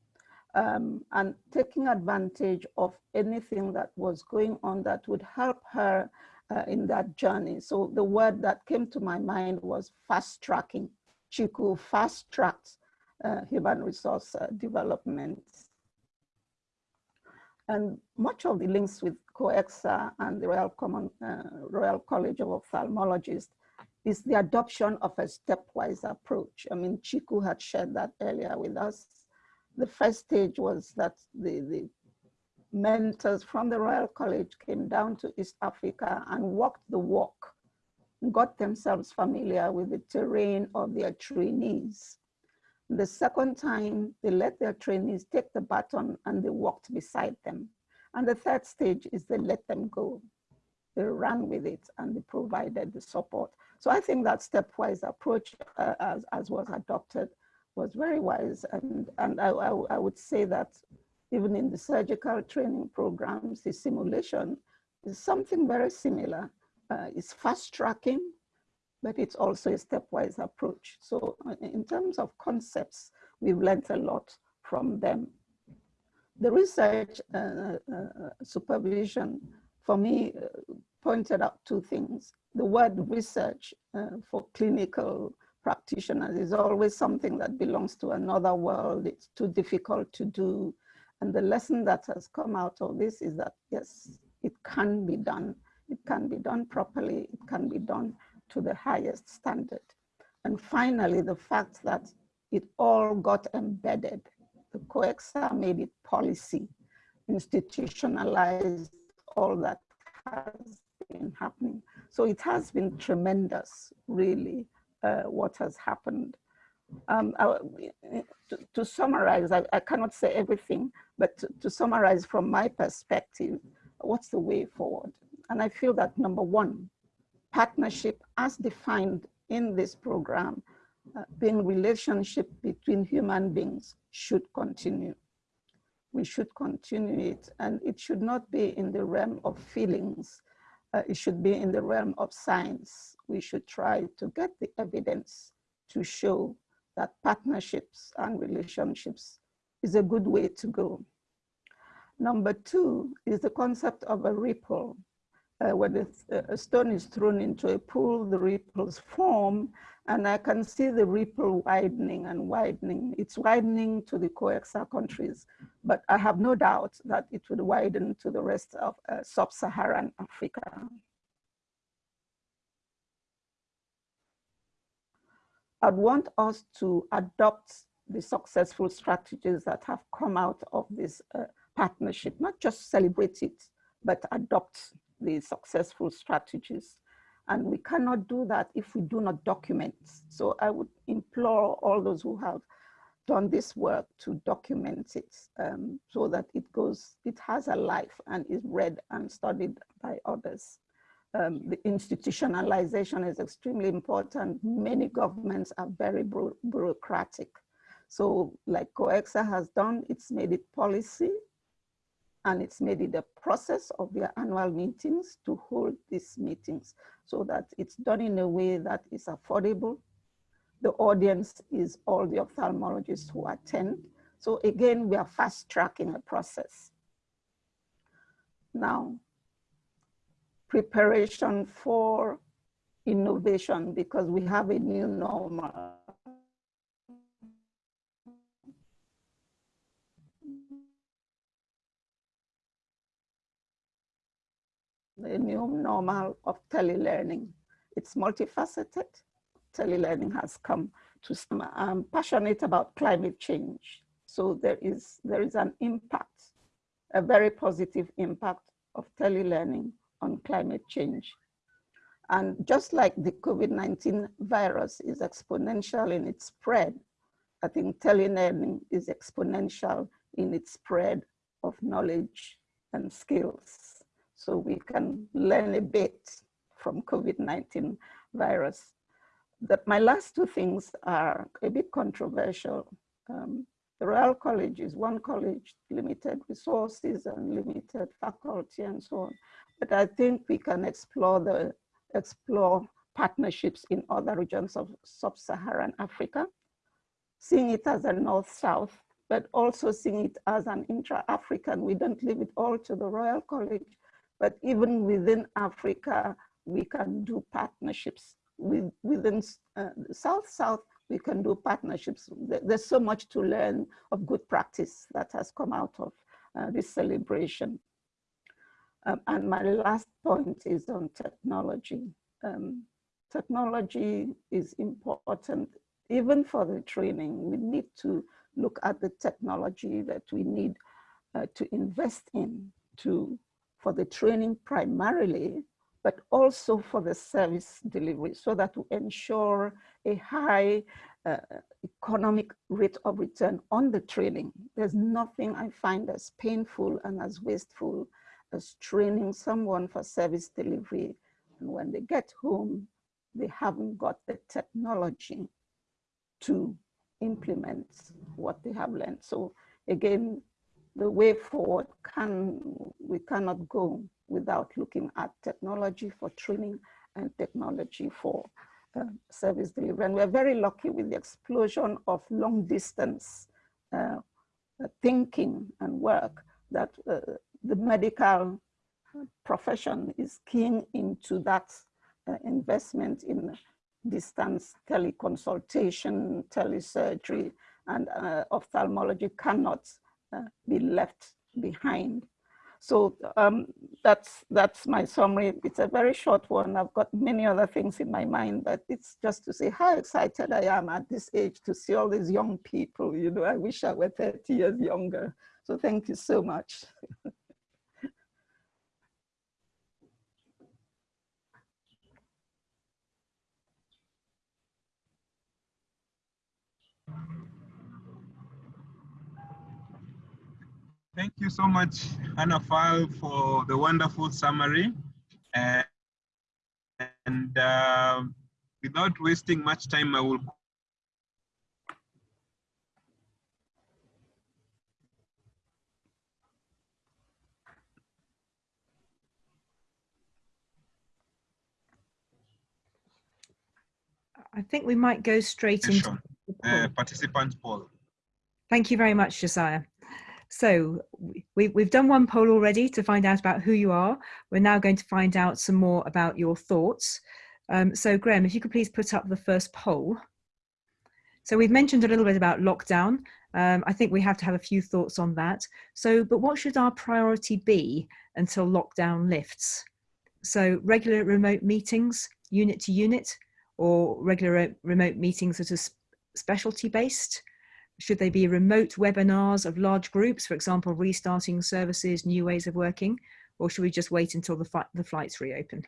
um, and taking advantage of anything that was going on that would help her uh, in that journey. So the word that came to my mind was fast tracking. Ciku fast tracked uh, human resource uh, development and much of the links with COECSA and the Royal, Common, uh, Royal College of Ophthalmologists is the adoption of a stepwise approach. I mean, Ciku had shared that earlier with us. The first stage was that the, the mentors from the Royal College came down to East Africa and walked the walk, got themselves familiar with the terrain of their trainees the second time, they let their trainees take the baton and they walked beside them. And the third stage is they let them go. They ran with it and they provided the support. So I think that stepwise approach uh, as, as was adopted was very wise. And, and I, I, I would say that even in the surgical training programs, the simulation is something very similar. Uh, it's fast tracking, but it's also a stepwise approach. So in terms of concepts, we've learned a lot from them. the research uh, uh, uh supervision for me uh, pointed out two things. The word research uh, for clinical practitioners is always something that belongs to another world. It's too difficult to do. And the lesson that has come out of this is that, yes, it can be done. It can be done properly. It can be done to the highest standard. And finally, the fact that it all got embedded. The COECSA made it policy, institutionalized all that has been happening. So it has been tremendous, really, uh, what has happened. Um, I, to, to, summarize, I, I, cannot say everything, but to, to summarize from my perspective, what's the way forward? And I feel that number one, partnership as defined in this program, uh, being relationship between human beings should continue. We should continue it and it should not be in the realm of feelings. Uh, it should be in the realm of science. We should try to get the evidence to show that partnerships and relationships is a good way to go. Number two is the concept of a ripple. Uh, when a, stone is thrown into a pool, the ripples form, and I can see the ripple widening and widening. It's widening to the COECSA countries, but I have no doubt that it would widen to the rest of uh, sub-Saharan Africa. I'd want us to adopt the successful strategies that have come out of this uh, partnership, not just celebrate it, but adopt the successful strategies. And we cannot do that if we do not document. So I would implore all those who have done this work to document it um, so that it goes, it has a life and is read and studied by others um, the institutionalization is extremely important. Many governments are very bureaucratic. So like COECSA has done, it's made it policy and it's made it a process of their annual meetings to hold these meetings so that it's done in a way that is affordable. The audience is all the ophthalmologists who attend. So again, we are fast tracking a process. Now, preparation for innovation because we have a new normal. The new normal of telelearning. It's multifaceted. Telelearning has come to some, I'm passionate about climate change. So there is, there is an impact, a very positive impact of telelearning on climate change. And just like the COVID-19 virus is exponential in its spread, I think telelearning is exponential in its spread of knowledge and skills. So we can learn a bit from COVID-19 virus. That my last two things are a bit controversial. Um, the Royal College is one college, limited resources and limited faculty and so on. But I think we can explore the explore partnerships in other regions of sub-Saharan Africa, seeing it as a north-south, but also seeing it as an intra-African. We don't leave it all to the Royal College, but even within Africa, we can do partnerships. With, within uh, South-South, we can do partnerships. There's so much to learn of good practice that has come out of uh, this celebration. Um, and my last point is on technology. Um, technology is important even for the training. We need to look at the technology that we need uh, to invest in to for the training primarily, but also for the service delivery so that to ensure a high uh, economic rate of return on the training. There's nothing I find as painful and as wasteful as training someone for service delivery. And when they get home, they haven't got the technology to implement what they have learned. So again, the way forward can, we cannot go without looking at technology for training and technology for uh, service delivery. And we're very lucky with the explosion of long distance uh, uh, thinking and work that uh, the medical profession is keen into that uh, investment in distance teleconsultation, telesurgery, and uh, ophthalmology cannot be left behind. So um, that's, that's my summary. It's a very short one. I've got many other things in my mind, but it's just to say how excited I am at this age to see all these young people. You know, I wish I were 30 years younger. So thank you so much. Thank you so much, Hannah Faal, for the wonderful summary. Uh, and uh, without wasting much time, I will I think we might go straight into uh, participant poll. Thank you very much, Josiah. So we, we've done one poll already to find out about who you are. We're now going to find out some more about your thoughts. Um, so Graham, if you could please put up the first poll. So we've mentioned a little bit about lockdown. Um, I think we have to have a few thoughts on that. So, but what should our priority be until lockdown lifts? So regular remote meetings, unit to unit, or regular remote meetings that are specialty based? Should they be remote webinars of large groups, for example, restarting services, new ways of working, or should we just wait until the, the flights reopen?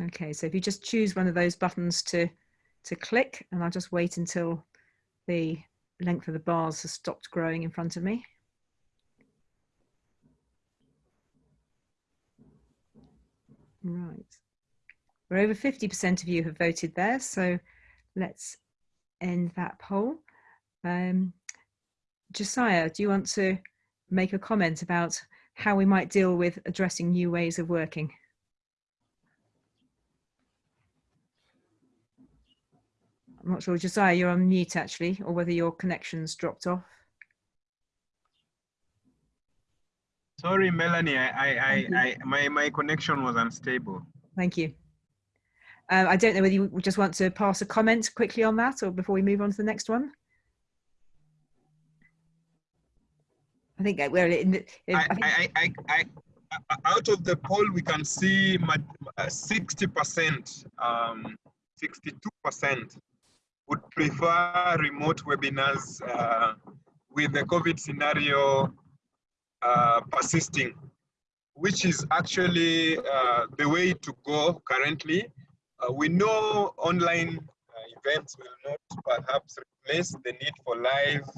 Okay, so if you just choose one of those buttons to, to click, and I'll just wait until the length of the bars has stopped growing in front of me. Right. We're over 50% of you have voted there, so let's end that poll. Um, Josiah, do you want to make a comment about how we might deal with addressing new ways of working? I'm not sure, Josiah, you're on mute actually, or whether your connection's dropped off. Sorry, Melanie, I, I, I, I, my, my connection was unstable. Thank you. Uh, I don't know whether you just want to pass a comment quickly on that or before we move on to the next one. I think uh, we're in the, I, I, I, I, I, out of the poll, we can see 60%, uh, um, 62% would prefer remote webinars uh, with the COVID scenario uh, persisting, which is actually uh, the way to go currently. Uh, we know online uh, events will not perhaps replace the need for live,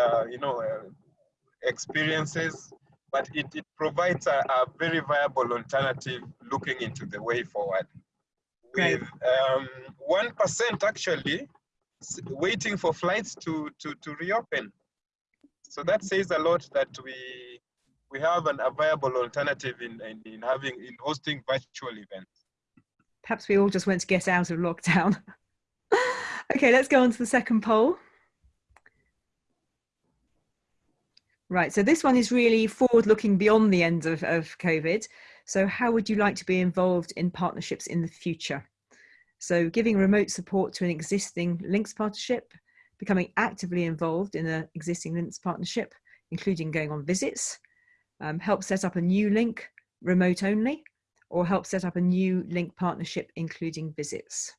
uh, you know, experiences, but it, it provides a, a, very viable alternative looking into the way forward. With um, 1% actually waiting for flights to, to, to reopen. So that says a lot that we we have an, a viable alternative in, in, in having in hosting virtual events. Perhaps we all just want to get out of lockdown. okay, let's go on to the second poll. Right, so this one is really forward looking beyond the end of, of COVID. So how would you like to be involved in partnerships in the future? So giving remote support to an existing links partnership, becoming actively involved in an existing links partnership, including going on visits, um, help set up a new link remote only, or help set up a new link partnership, including visits.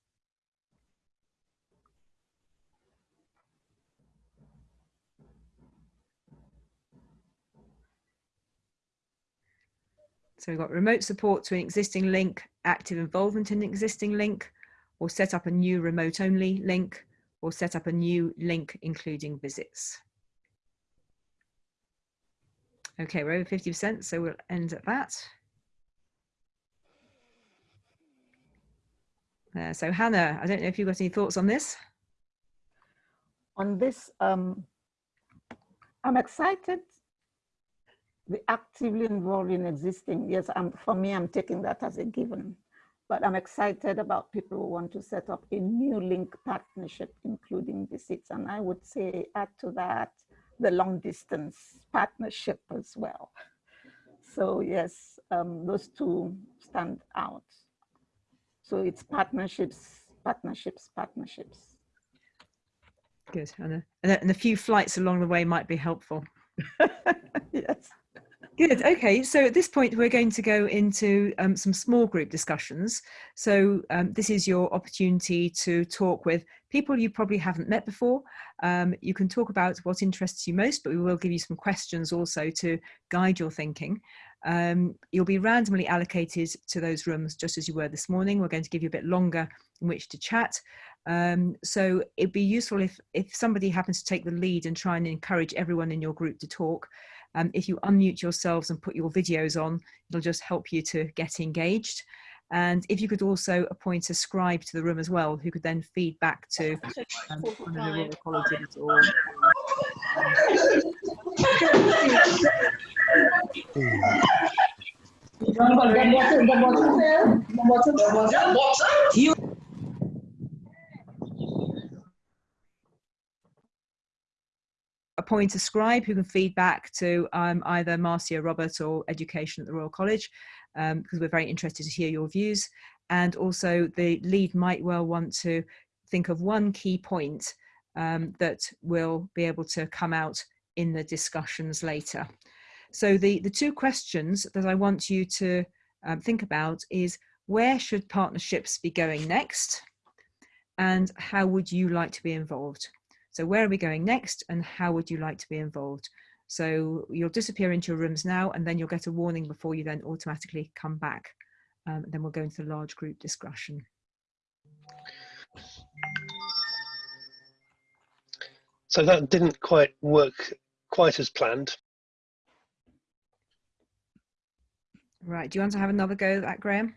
So we've got remote support to an existing link, active involvement in an existing link, or set up a new remote only link, or set up a new link including visits. Okay, we're over 50%, so we'll end at that. Uh, so Hannah, I don't know if you've got any thoughts on this. On this, um, I'm excited. The actively involved in existing, yes, I'm, for me, I'm taking that as a given. But I'm excited about people who want to set up a new link partnership, including visits. And I would say add to that the long distance partnership as well. So yes, um, those two stand out. So it's partnerships, partnerships, partnerships. Good. And a, and a, and a few flights along the way might be helpful. yes. Good. Okay. So at this point, we're going to go into um, some small group discussions. So um, this is your opportunity to talk with people you probably haven't met before. Um, you can talk about what interests you most, but we will give you some questions also to guide your thinking. Um, you'll be randomly allocated to those rooms just as you were this morning. We're going to give you a bit longer in which to chat. Um, so it'd be useful if, if somebody happens to take the lead and try and encourage everyone in your group to talk. Um, if you unmute yourselves and put your videos on, it'll just help you to get engaged. And if you could also appoint a scribe to the room as well, who could then feed back to um, one of the Royal Colleges or appoint a scribe who can feed back to um, either Marcia Robert or Education at the Royal College, um, because we're very interested to hear your views. And also the lead might well want to think of one key point um, that will be able to come out in the discussions later. So the, the two questions that I want you to um, think about is where should partnerships be going next? And how would you like to be involved? So where are we going next and how would you like to be involved? So you'll disappear into your rooms now and then you'll get a warning before you then automatically come back. Um, then we'll go into the large group discussion. So that didn't quite work quite as planned. Right, do you want to have another go at that, Graham?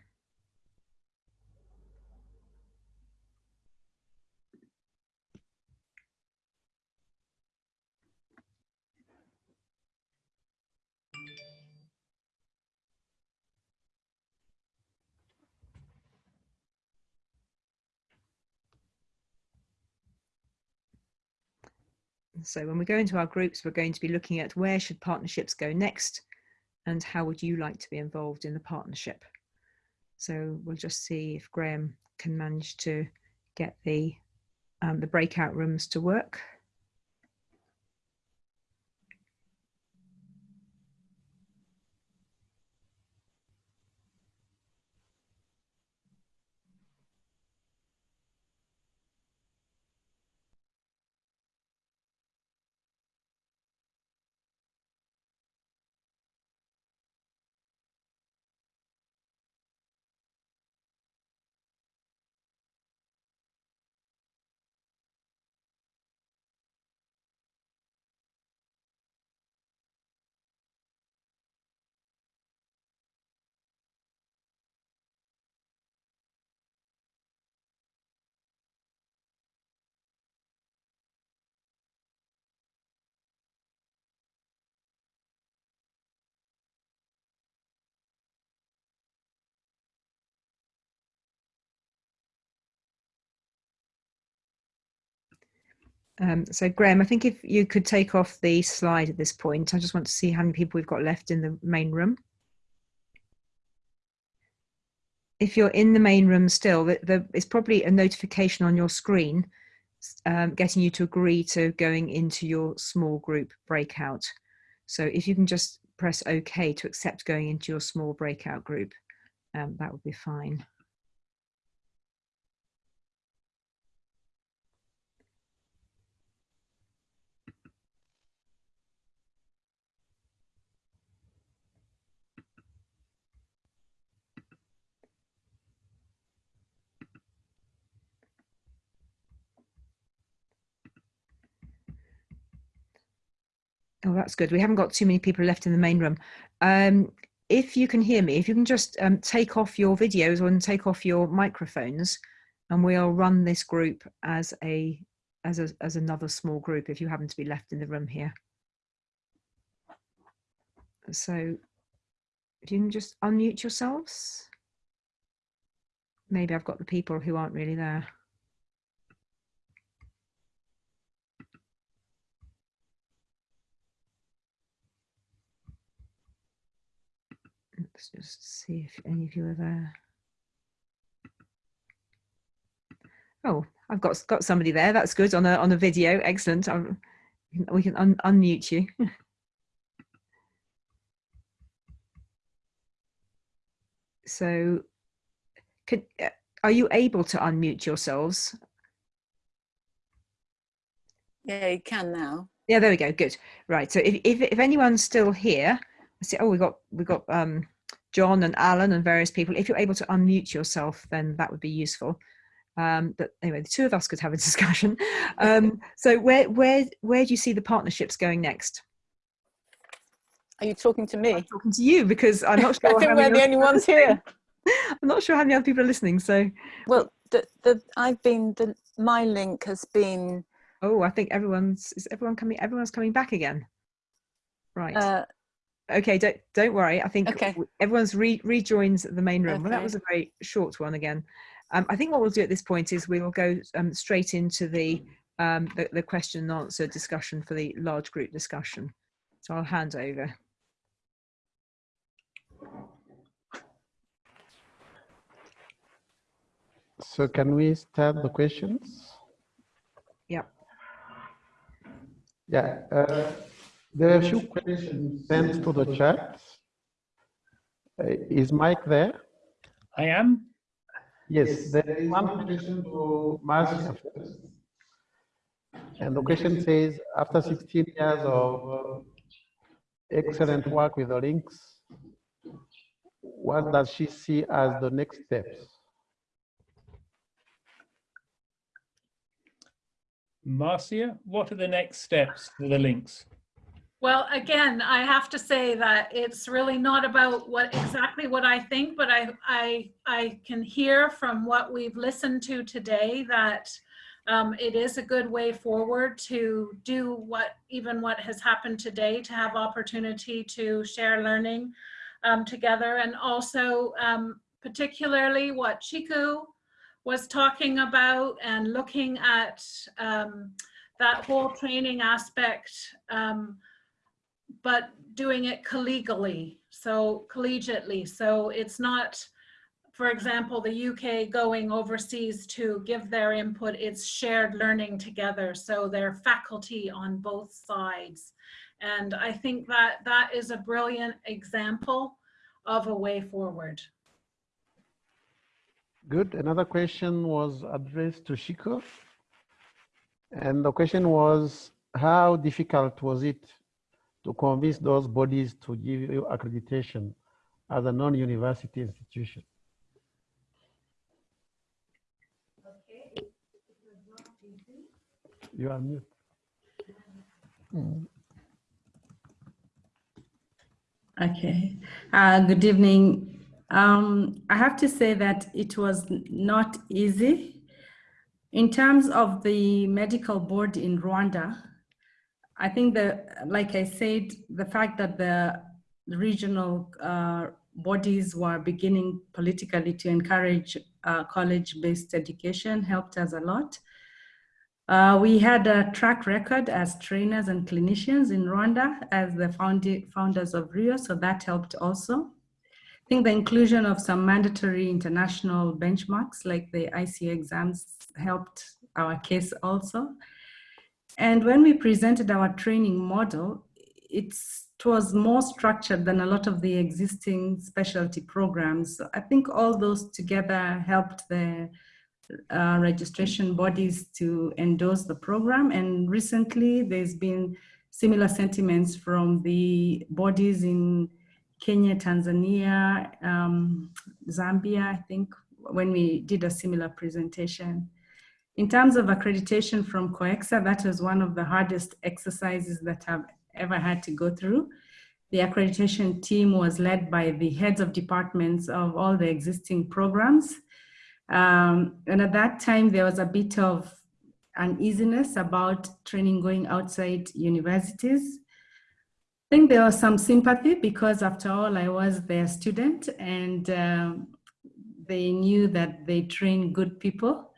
So when we go into our groups, we're going to be looking at where should partnerships go next and how would you like to be involved in the partnership? So we'll just see if Graham can manage to get the, um, the breakout rooms to work. Um, so Graham, I think if you could take off the slide at this point, I just want to see how many people we've got left in the main room. If you're in the main room still, the, the, it's probably a notification on your screen um, getting you to agree to going into your small group breakout. So if you can just press OK to accept going into your small breakout group, um, that would be fine. Oh, that's good. We haven't got too many people left in the main room. Um, if you can hear me, if you can just um, take off your videos and take off your microphones, and we'll run this group as a as a as another small group. If you happen to be left in the room here, so if you can just unmute yourselves. maybe I've got the people who aren't really there. Let's just see if any of you are there. Oh, I've got got somebody there. That's good on a on a video. Excellent. I'm, we can un unmute you. so, could, uh, are you able to unmute yourselves? Yeah, you can now. Yeah, there we go. Good. Right. So if if, if anyone's still here, see. Oh, we got we got um, John and Alan and various people. If you're able to unmute yourself, then that would be useful. Um, but anyway, the two of us could have a discussion. Um, so where where where do you see the partnerships going next? Are you talking to me? I'm talking to you because I'm not sure. I think we're the only ones here. I'm not sure how many other people are listening. So well, the the I've been the my link has been. Oh, I think everyone's is everyone coming. Everyone's coming back again. Right. Uh, okay. Don't don't worry. I think Okay. everyone's re rejoined the main room. Well, that was a very short one again. Um, I think what we'll do at this point is we will go um, straight into the, um, the the question and answer discussion for the large group discussion. So I'll hand over. So can we start the questions? Yeah. Yeah, uh, there are a few questions sent to the chat. Uh, is Mike there? I am. Yes, there is one question to Marcia first. And the question says, after 16 years of uh, excellent work with the links, what does she see as the next steps? Marcia, what are the next steps for the links? Well, again, I have to say that it's really not about what exactly what I think, but I I I can hear from what we've listened to today that um, it is a good way forward to do what even what has happened today to have opportunity to share learning um, together. And also um, particularly what Ciku was talking about and looking at um, that whole training aspect um, but doing it collegially, so collegiately. So it's not, for example, the UK going overseas to give their input, it's shared learning together. So they're faculty on both sides. And I think that that is a brilliant example of a way forward. Good. Another question was addressed to Ciku. And the question was, how difficult was it to convince those bodies to give you accreditation as a non-university institution? Okay. You are mute. Okay. Uh, good evening. Um, I have to say that it was not easy. In terms of the medical board in Rwanda, I think like I said, the fact that the regional uh, bodies were beginning politically to encourage uh, college-based education helped us a lot. Uh, we had a track record as trainers and clinicians in Rwanda as the founders of RIIO, so that helped also. I think the inclusion of some mandatory international benchmarks like the ICO exams helped our case also. And when we presented our training model, it's, it was more structured than a lot of the existing specialty programs. I think all those together helped the uh, registration bodies to endorse the program. And recently, there's been similar sentiments from the bodies in Kenya, Tanzania, um, Zambia, I think, when we did a similar presentation. In terms of accreditation from COECSA, that was one of the hardest exercises that I've ever had to go through. The accreditation team was led by the heads of departments of all the existing programs. Um, and at that time, there was a bit of uneasiness about training going outside universities. I think there was some sympathy because, after all, I was their student and um, they knew that they train good people.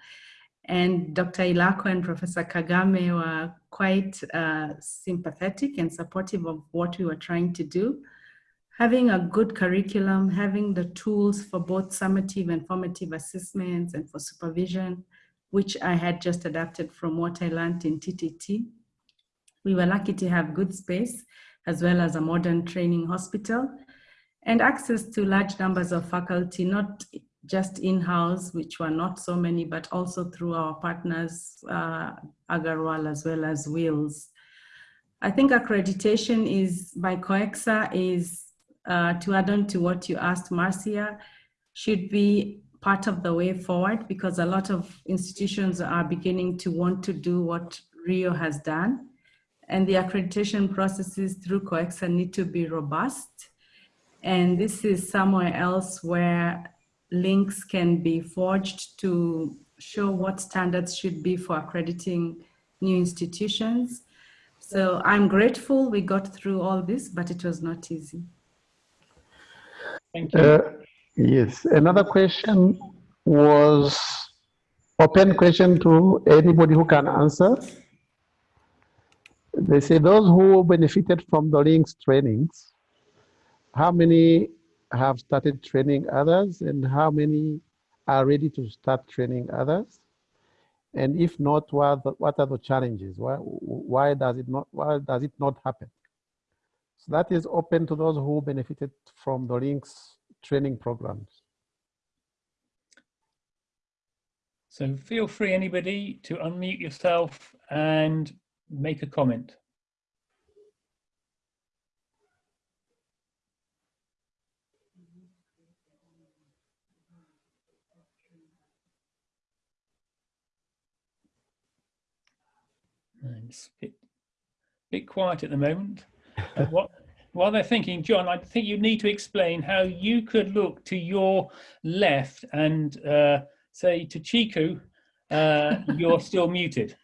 And Dr. Ilako and Professor Kagame were quite uh, sympathetic and supportive of what we were trying to do. Having a good curriculum, having the tools for both summative and formative assessments and for supervision, which I had just adapted from what I learned in TTT. We were lucky to have good space as well as a modern training hospital and access to large numbers of faculty, not just in-house, which were not so many, but also through our partners, uh, Agarwal as well as Wills. I think accreditation is by COECSA is, uh, to add on to what you asked Marcia, should be part of the way forward because a lot of institutions are beginning to want to do what RIIO has done. And the accreditation processes through COECSA need to be robust. And this is somewhere else where links can be forged to show what standards should be for accrediting new institutions. So I'm grateful we got through all this, but it was not easy. Thank you. Uh, yes, another question was open question to anybody who can answer. They say those who benefited from the links trainings, how many have started training others and how many are ready to start training others? And if not, what what are the challenges? Why, why does it not why does it not happen? So that is open to those who benefited from the links training programs. So feel free, anybody, to unmute yourself and make a comment. It's a bit, bit quiet at the moment. Uh, what, while they're thinking, John, I think you need to explain how you could look to your left and uh, say to Ciku, uh, you're still muted.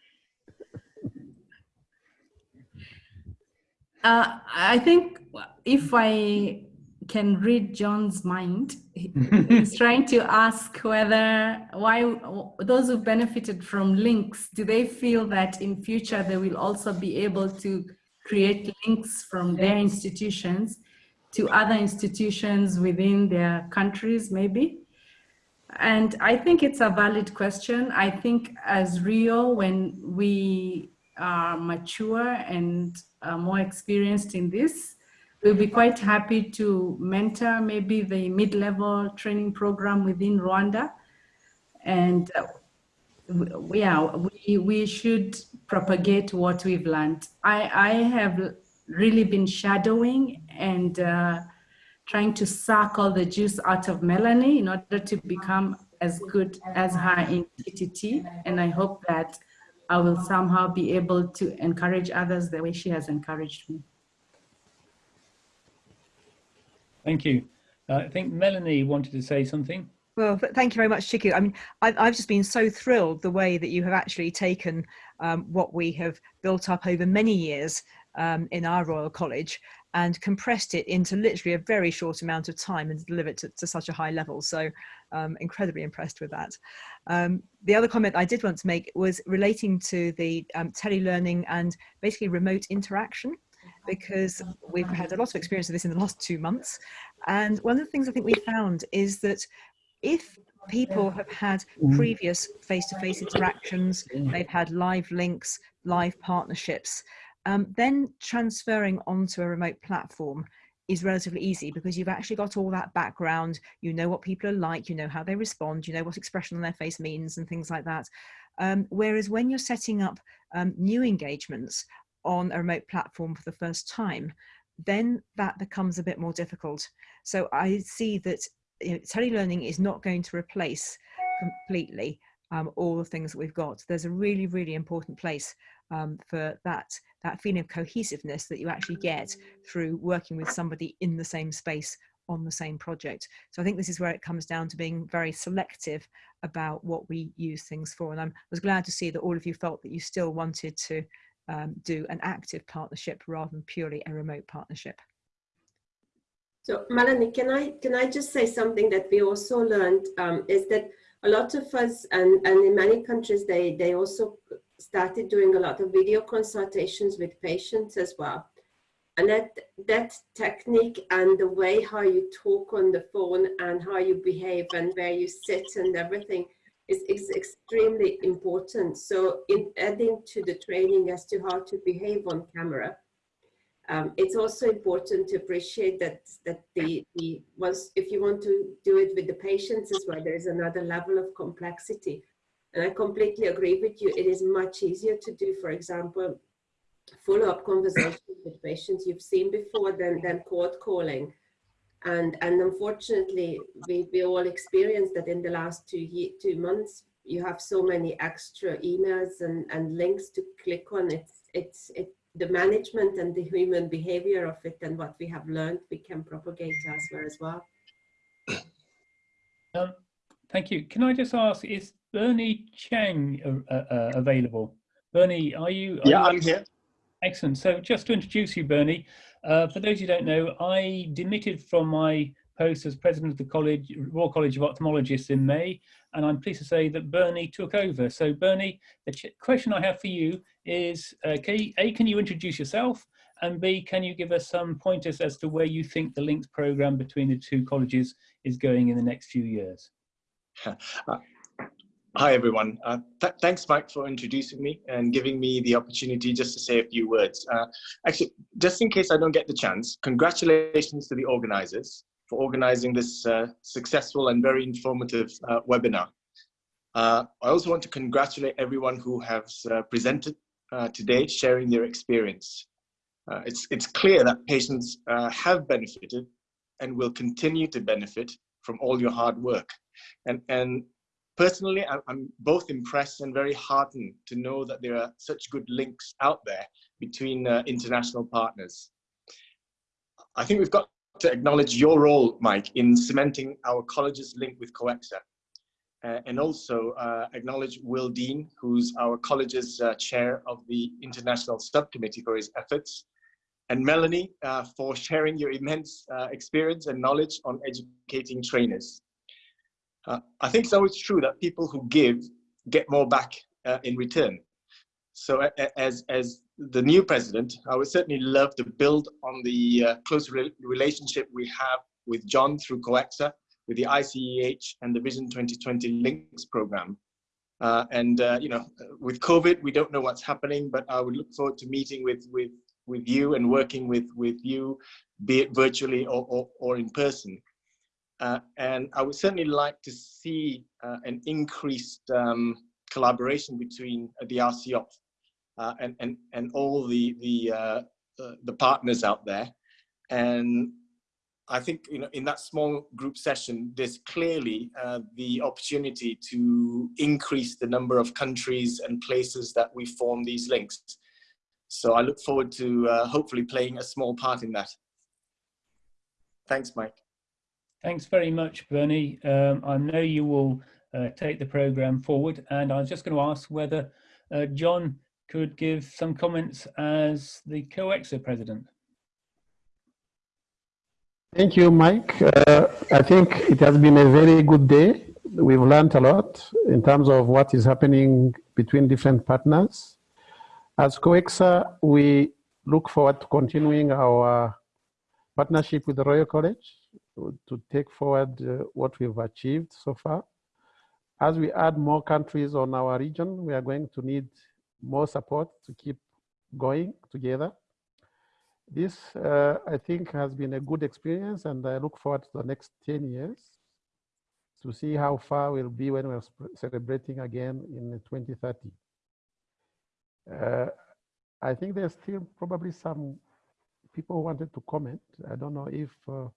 Uh, I think if I can read John's mind, he's trying to ask whether why those who benefited from links, do they feel that in future they will also be able to create links from their institutions to other institutions within their countries maybe? And I think it's a valid question. I think as RIIO, when we are mature and more experienced in this, we'll be quite happy to mentor maybe the mid-level training program within Rwanda. And uh, yeah, we, we should propagate what we've learned. I, I have really been shadowing and uh, trying to suck all the juice out of Melanie in order to become as good as her in TTT. And I hope that I will somehow be able to encourage others the way she has encouraged me. Thank you. Uh, I think Melanie wanted to say something. Well, thank you very much, Ciku. I mean, I've, I've just been so thrilled the way that you have actually taken um, what we have built up over many years um, in our Royal College and compressed it into literally a very short amount of time and delivered it to, to such a high level. So um, incredibly impressed with that. Um, the other comment I did want to make was relating to the um, telelearning and basically remote interaction because we've had a lot of experience of this in the last two months. And one of the things I think we found is that if people have had previous face-to-face -face interactions, they've had live links, live partnerships, um, then transferring onto a remote platform is relatively easy because you've actually got all that background, you know what people are like, you know how they respond, you know what expression on their face means and things like that. Um, whereas when you're setting up um, new engagements on a remote platform for the first time, then that becomes a bit more difficult. So I see that you know, telelearning is not going to replace completely um, all the things that we've got. There's a really, really important place um, for that, that feeling of cohesiveness that you actually get through working with somebody in the same space on the same project. So I think this is where it comes down to being very selective about what we use things for. And I was glad to see that all of you felt that you still wanted to um, do an active partnership rather than purely a remote partnership. So Melanie, can I can I just say something that we also learned um, is that a lot of us and, and in many countries they they also started doing a lot of video consultations with patients as well. And that that technique and the way how you talk on the phone and how you behave and where you sit and everything is, is extremely important. So in adding to the training as to how to behave on camera, um, it's also important to appreciate that that the, the once if you want to do it with the patients as well, there is another level of complexity. And I completely agree with you. It is much easier to do, for example, follow-up conversations with patients you've seen before than, than cold calling. And, and unfortunately, we, we all experienced that in the last two, year, two months, you have so many extra emails and, and links to click on. It's, it's, it, the management and the human behavior of it and what we have learned, we can propagate elsewhere as well. Um, thank you. Can I just ask, is Bernie Chang uh, uh, available? Bernie, are you? Are yeah, you I'm here. Excellent. So just to introduce you, Bernie, uh, for those who don't know, I demitted from my post as president of the college, Royal College of Ophthalmologists in May, and I'm pleased to say that Bernie took over. So Bernie, the question I have for you is, uh, can you, A, can you introduce yourself? And B, can you give us some pointers as to where you think the links program between the two colleges is going in the next few years? Hi, everyone. Uh, th thanks, Mike, for introducing me and giving me the opportunity just to say a few words. Uh, actually, just in case I don't get the chance, congratulations to the organizers for organizing this uh, successful and very informative uh, webinar. Uh, I also want to congratulate everyone who has uh, presented today, sharing their experience. it's, it's clear that patients have benefited and will continue to benefit from all your hard work. And, and personally, I'm both impressed and very heartened to know that there are such good links out there between uh, international partners. I think we've got to acknowledge your role, Mike, in cementing our college's link with COECSA. Uh, and also uh, acknowledge Will Dean, who's our college's uh, chair of the International Subcommittee for his efforts, and Melanie uh, for sharing your immense uh, experience and knowledge on educating trainers. Uh, I think it's always true that people who give get more back uh, in return. So as, as the new president, I would certainly love to build on the uh, close re relationship we have with John through COECSA, with the ICEH and the Vision 2020 Links program. Uh, and uh, you know, with COVID, we don't know what's happening, but I would look forward to meeting with with with you and working with with you, be it virtually or or, or in person. Uh, and I would certainly like to see uh, an increased um, collaboration between uh, the RCOP uh, and, and, and all the, the, uh, the partners out there. And I think you know, in that small group session, there's clearly uh, the opportunity to increase the number of countries and places that we form these links. So I look forward to hopefully playing a small part in that. Thanks, Mike. Thanks very much, Bernie. Um, I know you will uh, take the program forward and I was just going to ask whether uh, John could give some comments as the COECSA president. Thank you, Mike. Uh, I think it has been a very good day. We've learned a lot in terms of what is happening between different partners. As COECSA, we look forward to continuing our partnership with the Royal College to take forward uh, what we've achieved so far. As we add more countries on our region, we are going to need more support to keep going together. This, uh, I think, has been a good experience, and I look forward to the next 10 years to see how far we'll be when we're celebrating again in 2030. Uh, I think there's still probably some people wanted to comment. I don't know if uh,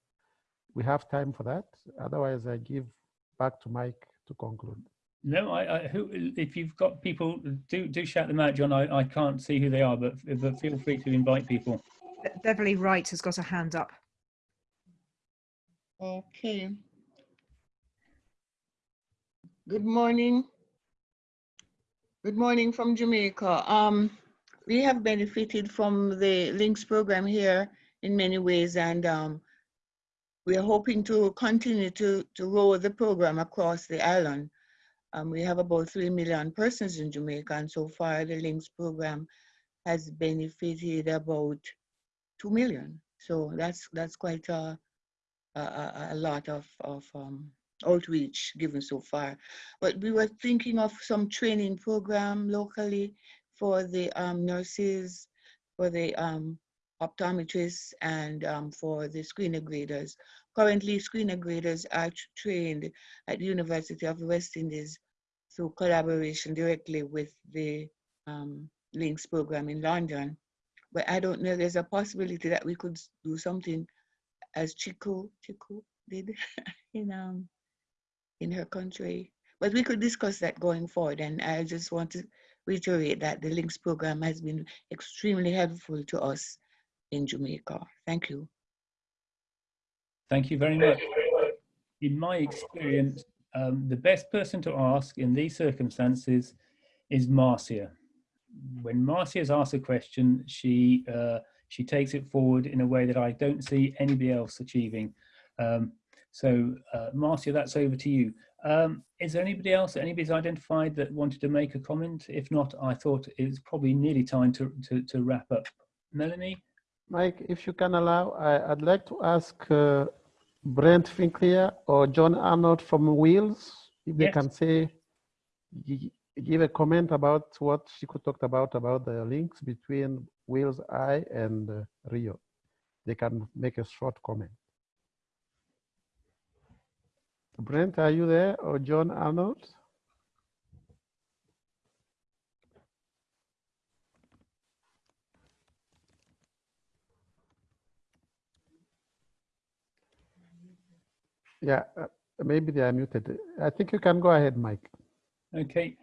we have time for that. Otherwise, I give back to Mike to conclude. No, I, I who if you've got people, do do shout them out, John. I, I can't see who they are, but but feel free to invite people. Beverly Wright has got a hand up. Okay. Good morning. Good morning from Jamaica. Um, we have benefited from the links program here in many ways, and um, we are hoping to continue to, to roll the program across the island. Um, we have about 3 million persons in Jamaica, and so far the LINKS program has benefited about 2 million. So that's that's quite a, a, a lot of, of um, outreach given so far. But we were thinking of some training program locally for the um, nurses, for the um, optometrists, and um, for the screener graders. Currently, screener graders are trained at the University of West Indies through collaboration directly with the um, LINKS program in London. But I don't know, there's a possibility that we could do something as Ciku, Ciku did in, um, in her country. But we could discuss that going forward. And I just want to reiterate that the LINKS program has been extremely helpful to us in Jamaica. Thank you. Thank you very much. In my experience, um, the best person to ask in these circumstances is Marcia. When Marcia is asked a question, she uh, she takes it forward in a way that I don't see anybody else achieving. Um, so, uh, Marcia, that's over to you. Um, is there anybody else anybody's identified that wanted to make a comment? If not, I thought it's probably nearly time to, to, to wrap up. Melanie? Mike, if you can allow, I, would like to ask uh, Brent Finkler or John Arnold from Wales, if they yes. can say, give a comment about what she could talk about, about the links between Wales Eye and uh, RIIO. They can make a short comment. Brent, are you there or John Arnold? Yeah, uh, maybe they are muted. I think you can go ahead, Mike. Okay.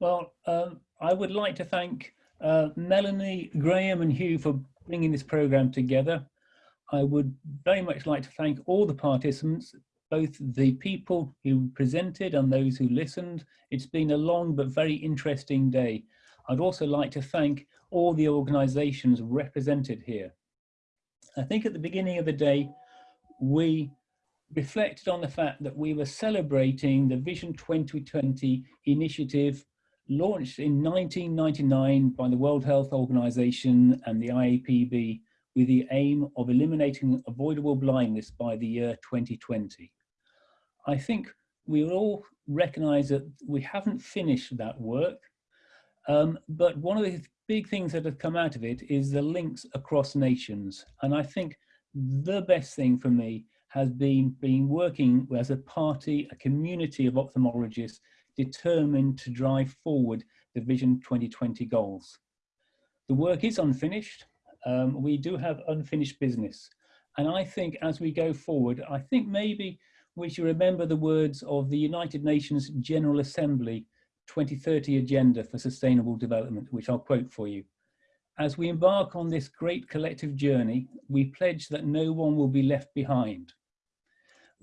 Well, um, I would like to thank uh, Melanie, Graham and Hugh for bringing this program together. I would very much like to thank all the participants, both the people who presented and those who listened. It's been a long but very interesting day. I'd also like to thank all the organizations represented here. I think at the beginning of the day, we reflected on the fact that we were celebrating the Vision 2020 initiative launched in 1999 by the World Health Organization and the IAPB with the aim of eliminating avoidable blindness by the year 2020. I think we all recognize that we haven't finished that work, um, but one of the big things that have come out of it is the links across nations. And I think the best thing for me has been, been working as a party, a community of ophthalmologists determined to drive forward the Vision 2020 goals. The work is unfinished. Um, we do have unfinished business. And I think as we go forward, I think maybe we should remember the words of the United Nations General Assembly 2030 Agenda for Sustainable Development, which I'll quote for you. As we embark on this great collective journey, we pledge that no one will be left behind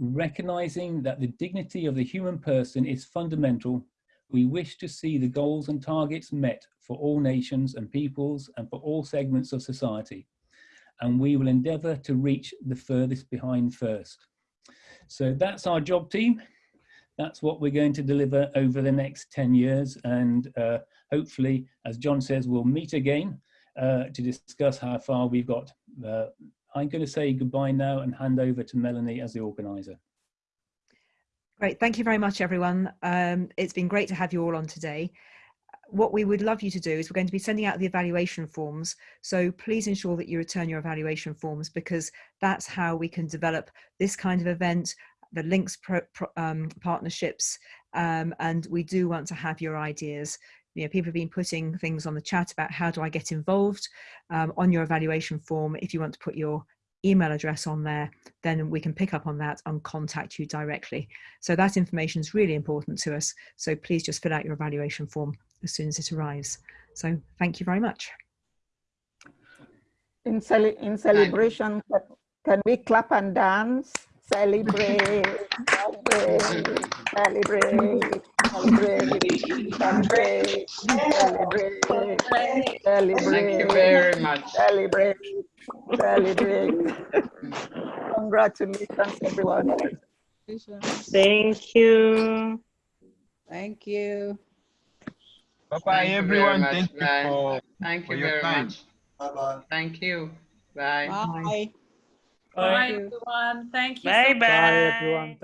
recognizing that the dignity of the human person is fundamental, we wish to see the goals and targets met for all nations and peoples and for all segments of society. And we will endeavor to reach the furthest behind first. So that's our job team. That's what we're going to deliver over the next 10 years. And uh, hopefully, as John says, we'll meet again uh, to discuss how far we've got. Uh, I'm going to say goodbye now and hand over to Melanie as the organizer. Great, thank you very much, everyone. Um, it's been great to have you all on today. What we would love you to do is we're going to be sending out the evaluation forms. So please ensure that you return your evaluation forms because that's how we can develop this kind of event, the links pro, pro, um, partnerships, um, and we do want to have your ideas you know, people have been putting things on the chat about how do I get involved um, on your evaluation form. If you want to put your email address on there, then we can pick up on that and contact you directly. So that information is really important to us. So please just fill out your evaluation form as soon as it arrives. So thank you very much. In, cel in celebration, can we clap and dance? Celebrate, celebrate, celebrate, celebrate, celebrate, celebrate, celebrate. Thank you very much. Celebrate, celebrate. Congratulations, everyone. Thank you. Thank you. Bye bye, Thank you very everyone. much. Thank you for, Thank for you your very time. much. Bye-bye. Thank you. Bye. Bye. Bye, everyone. Thank you. so Bye much. bye. Bye, everyone. Thank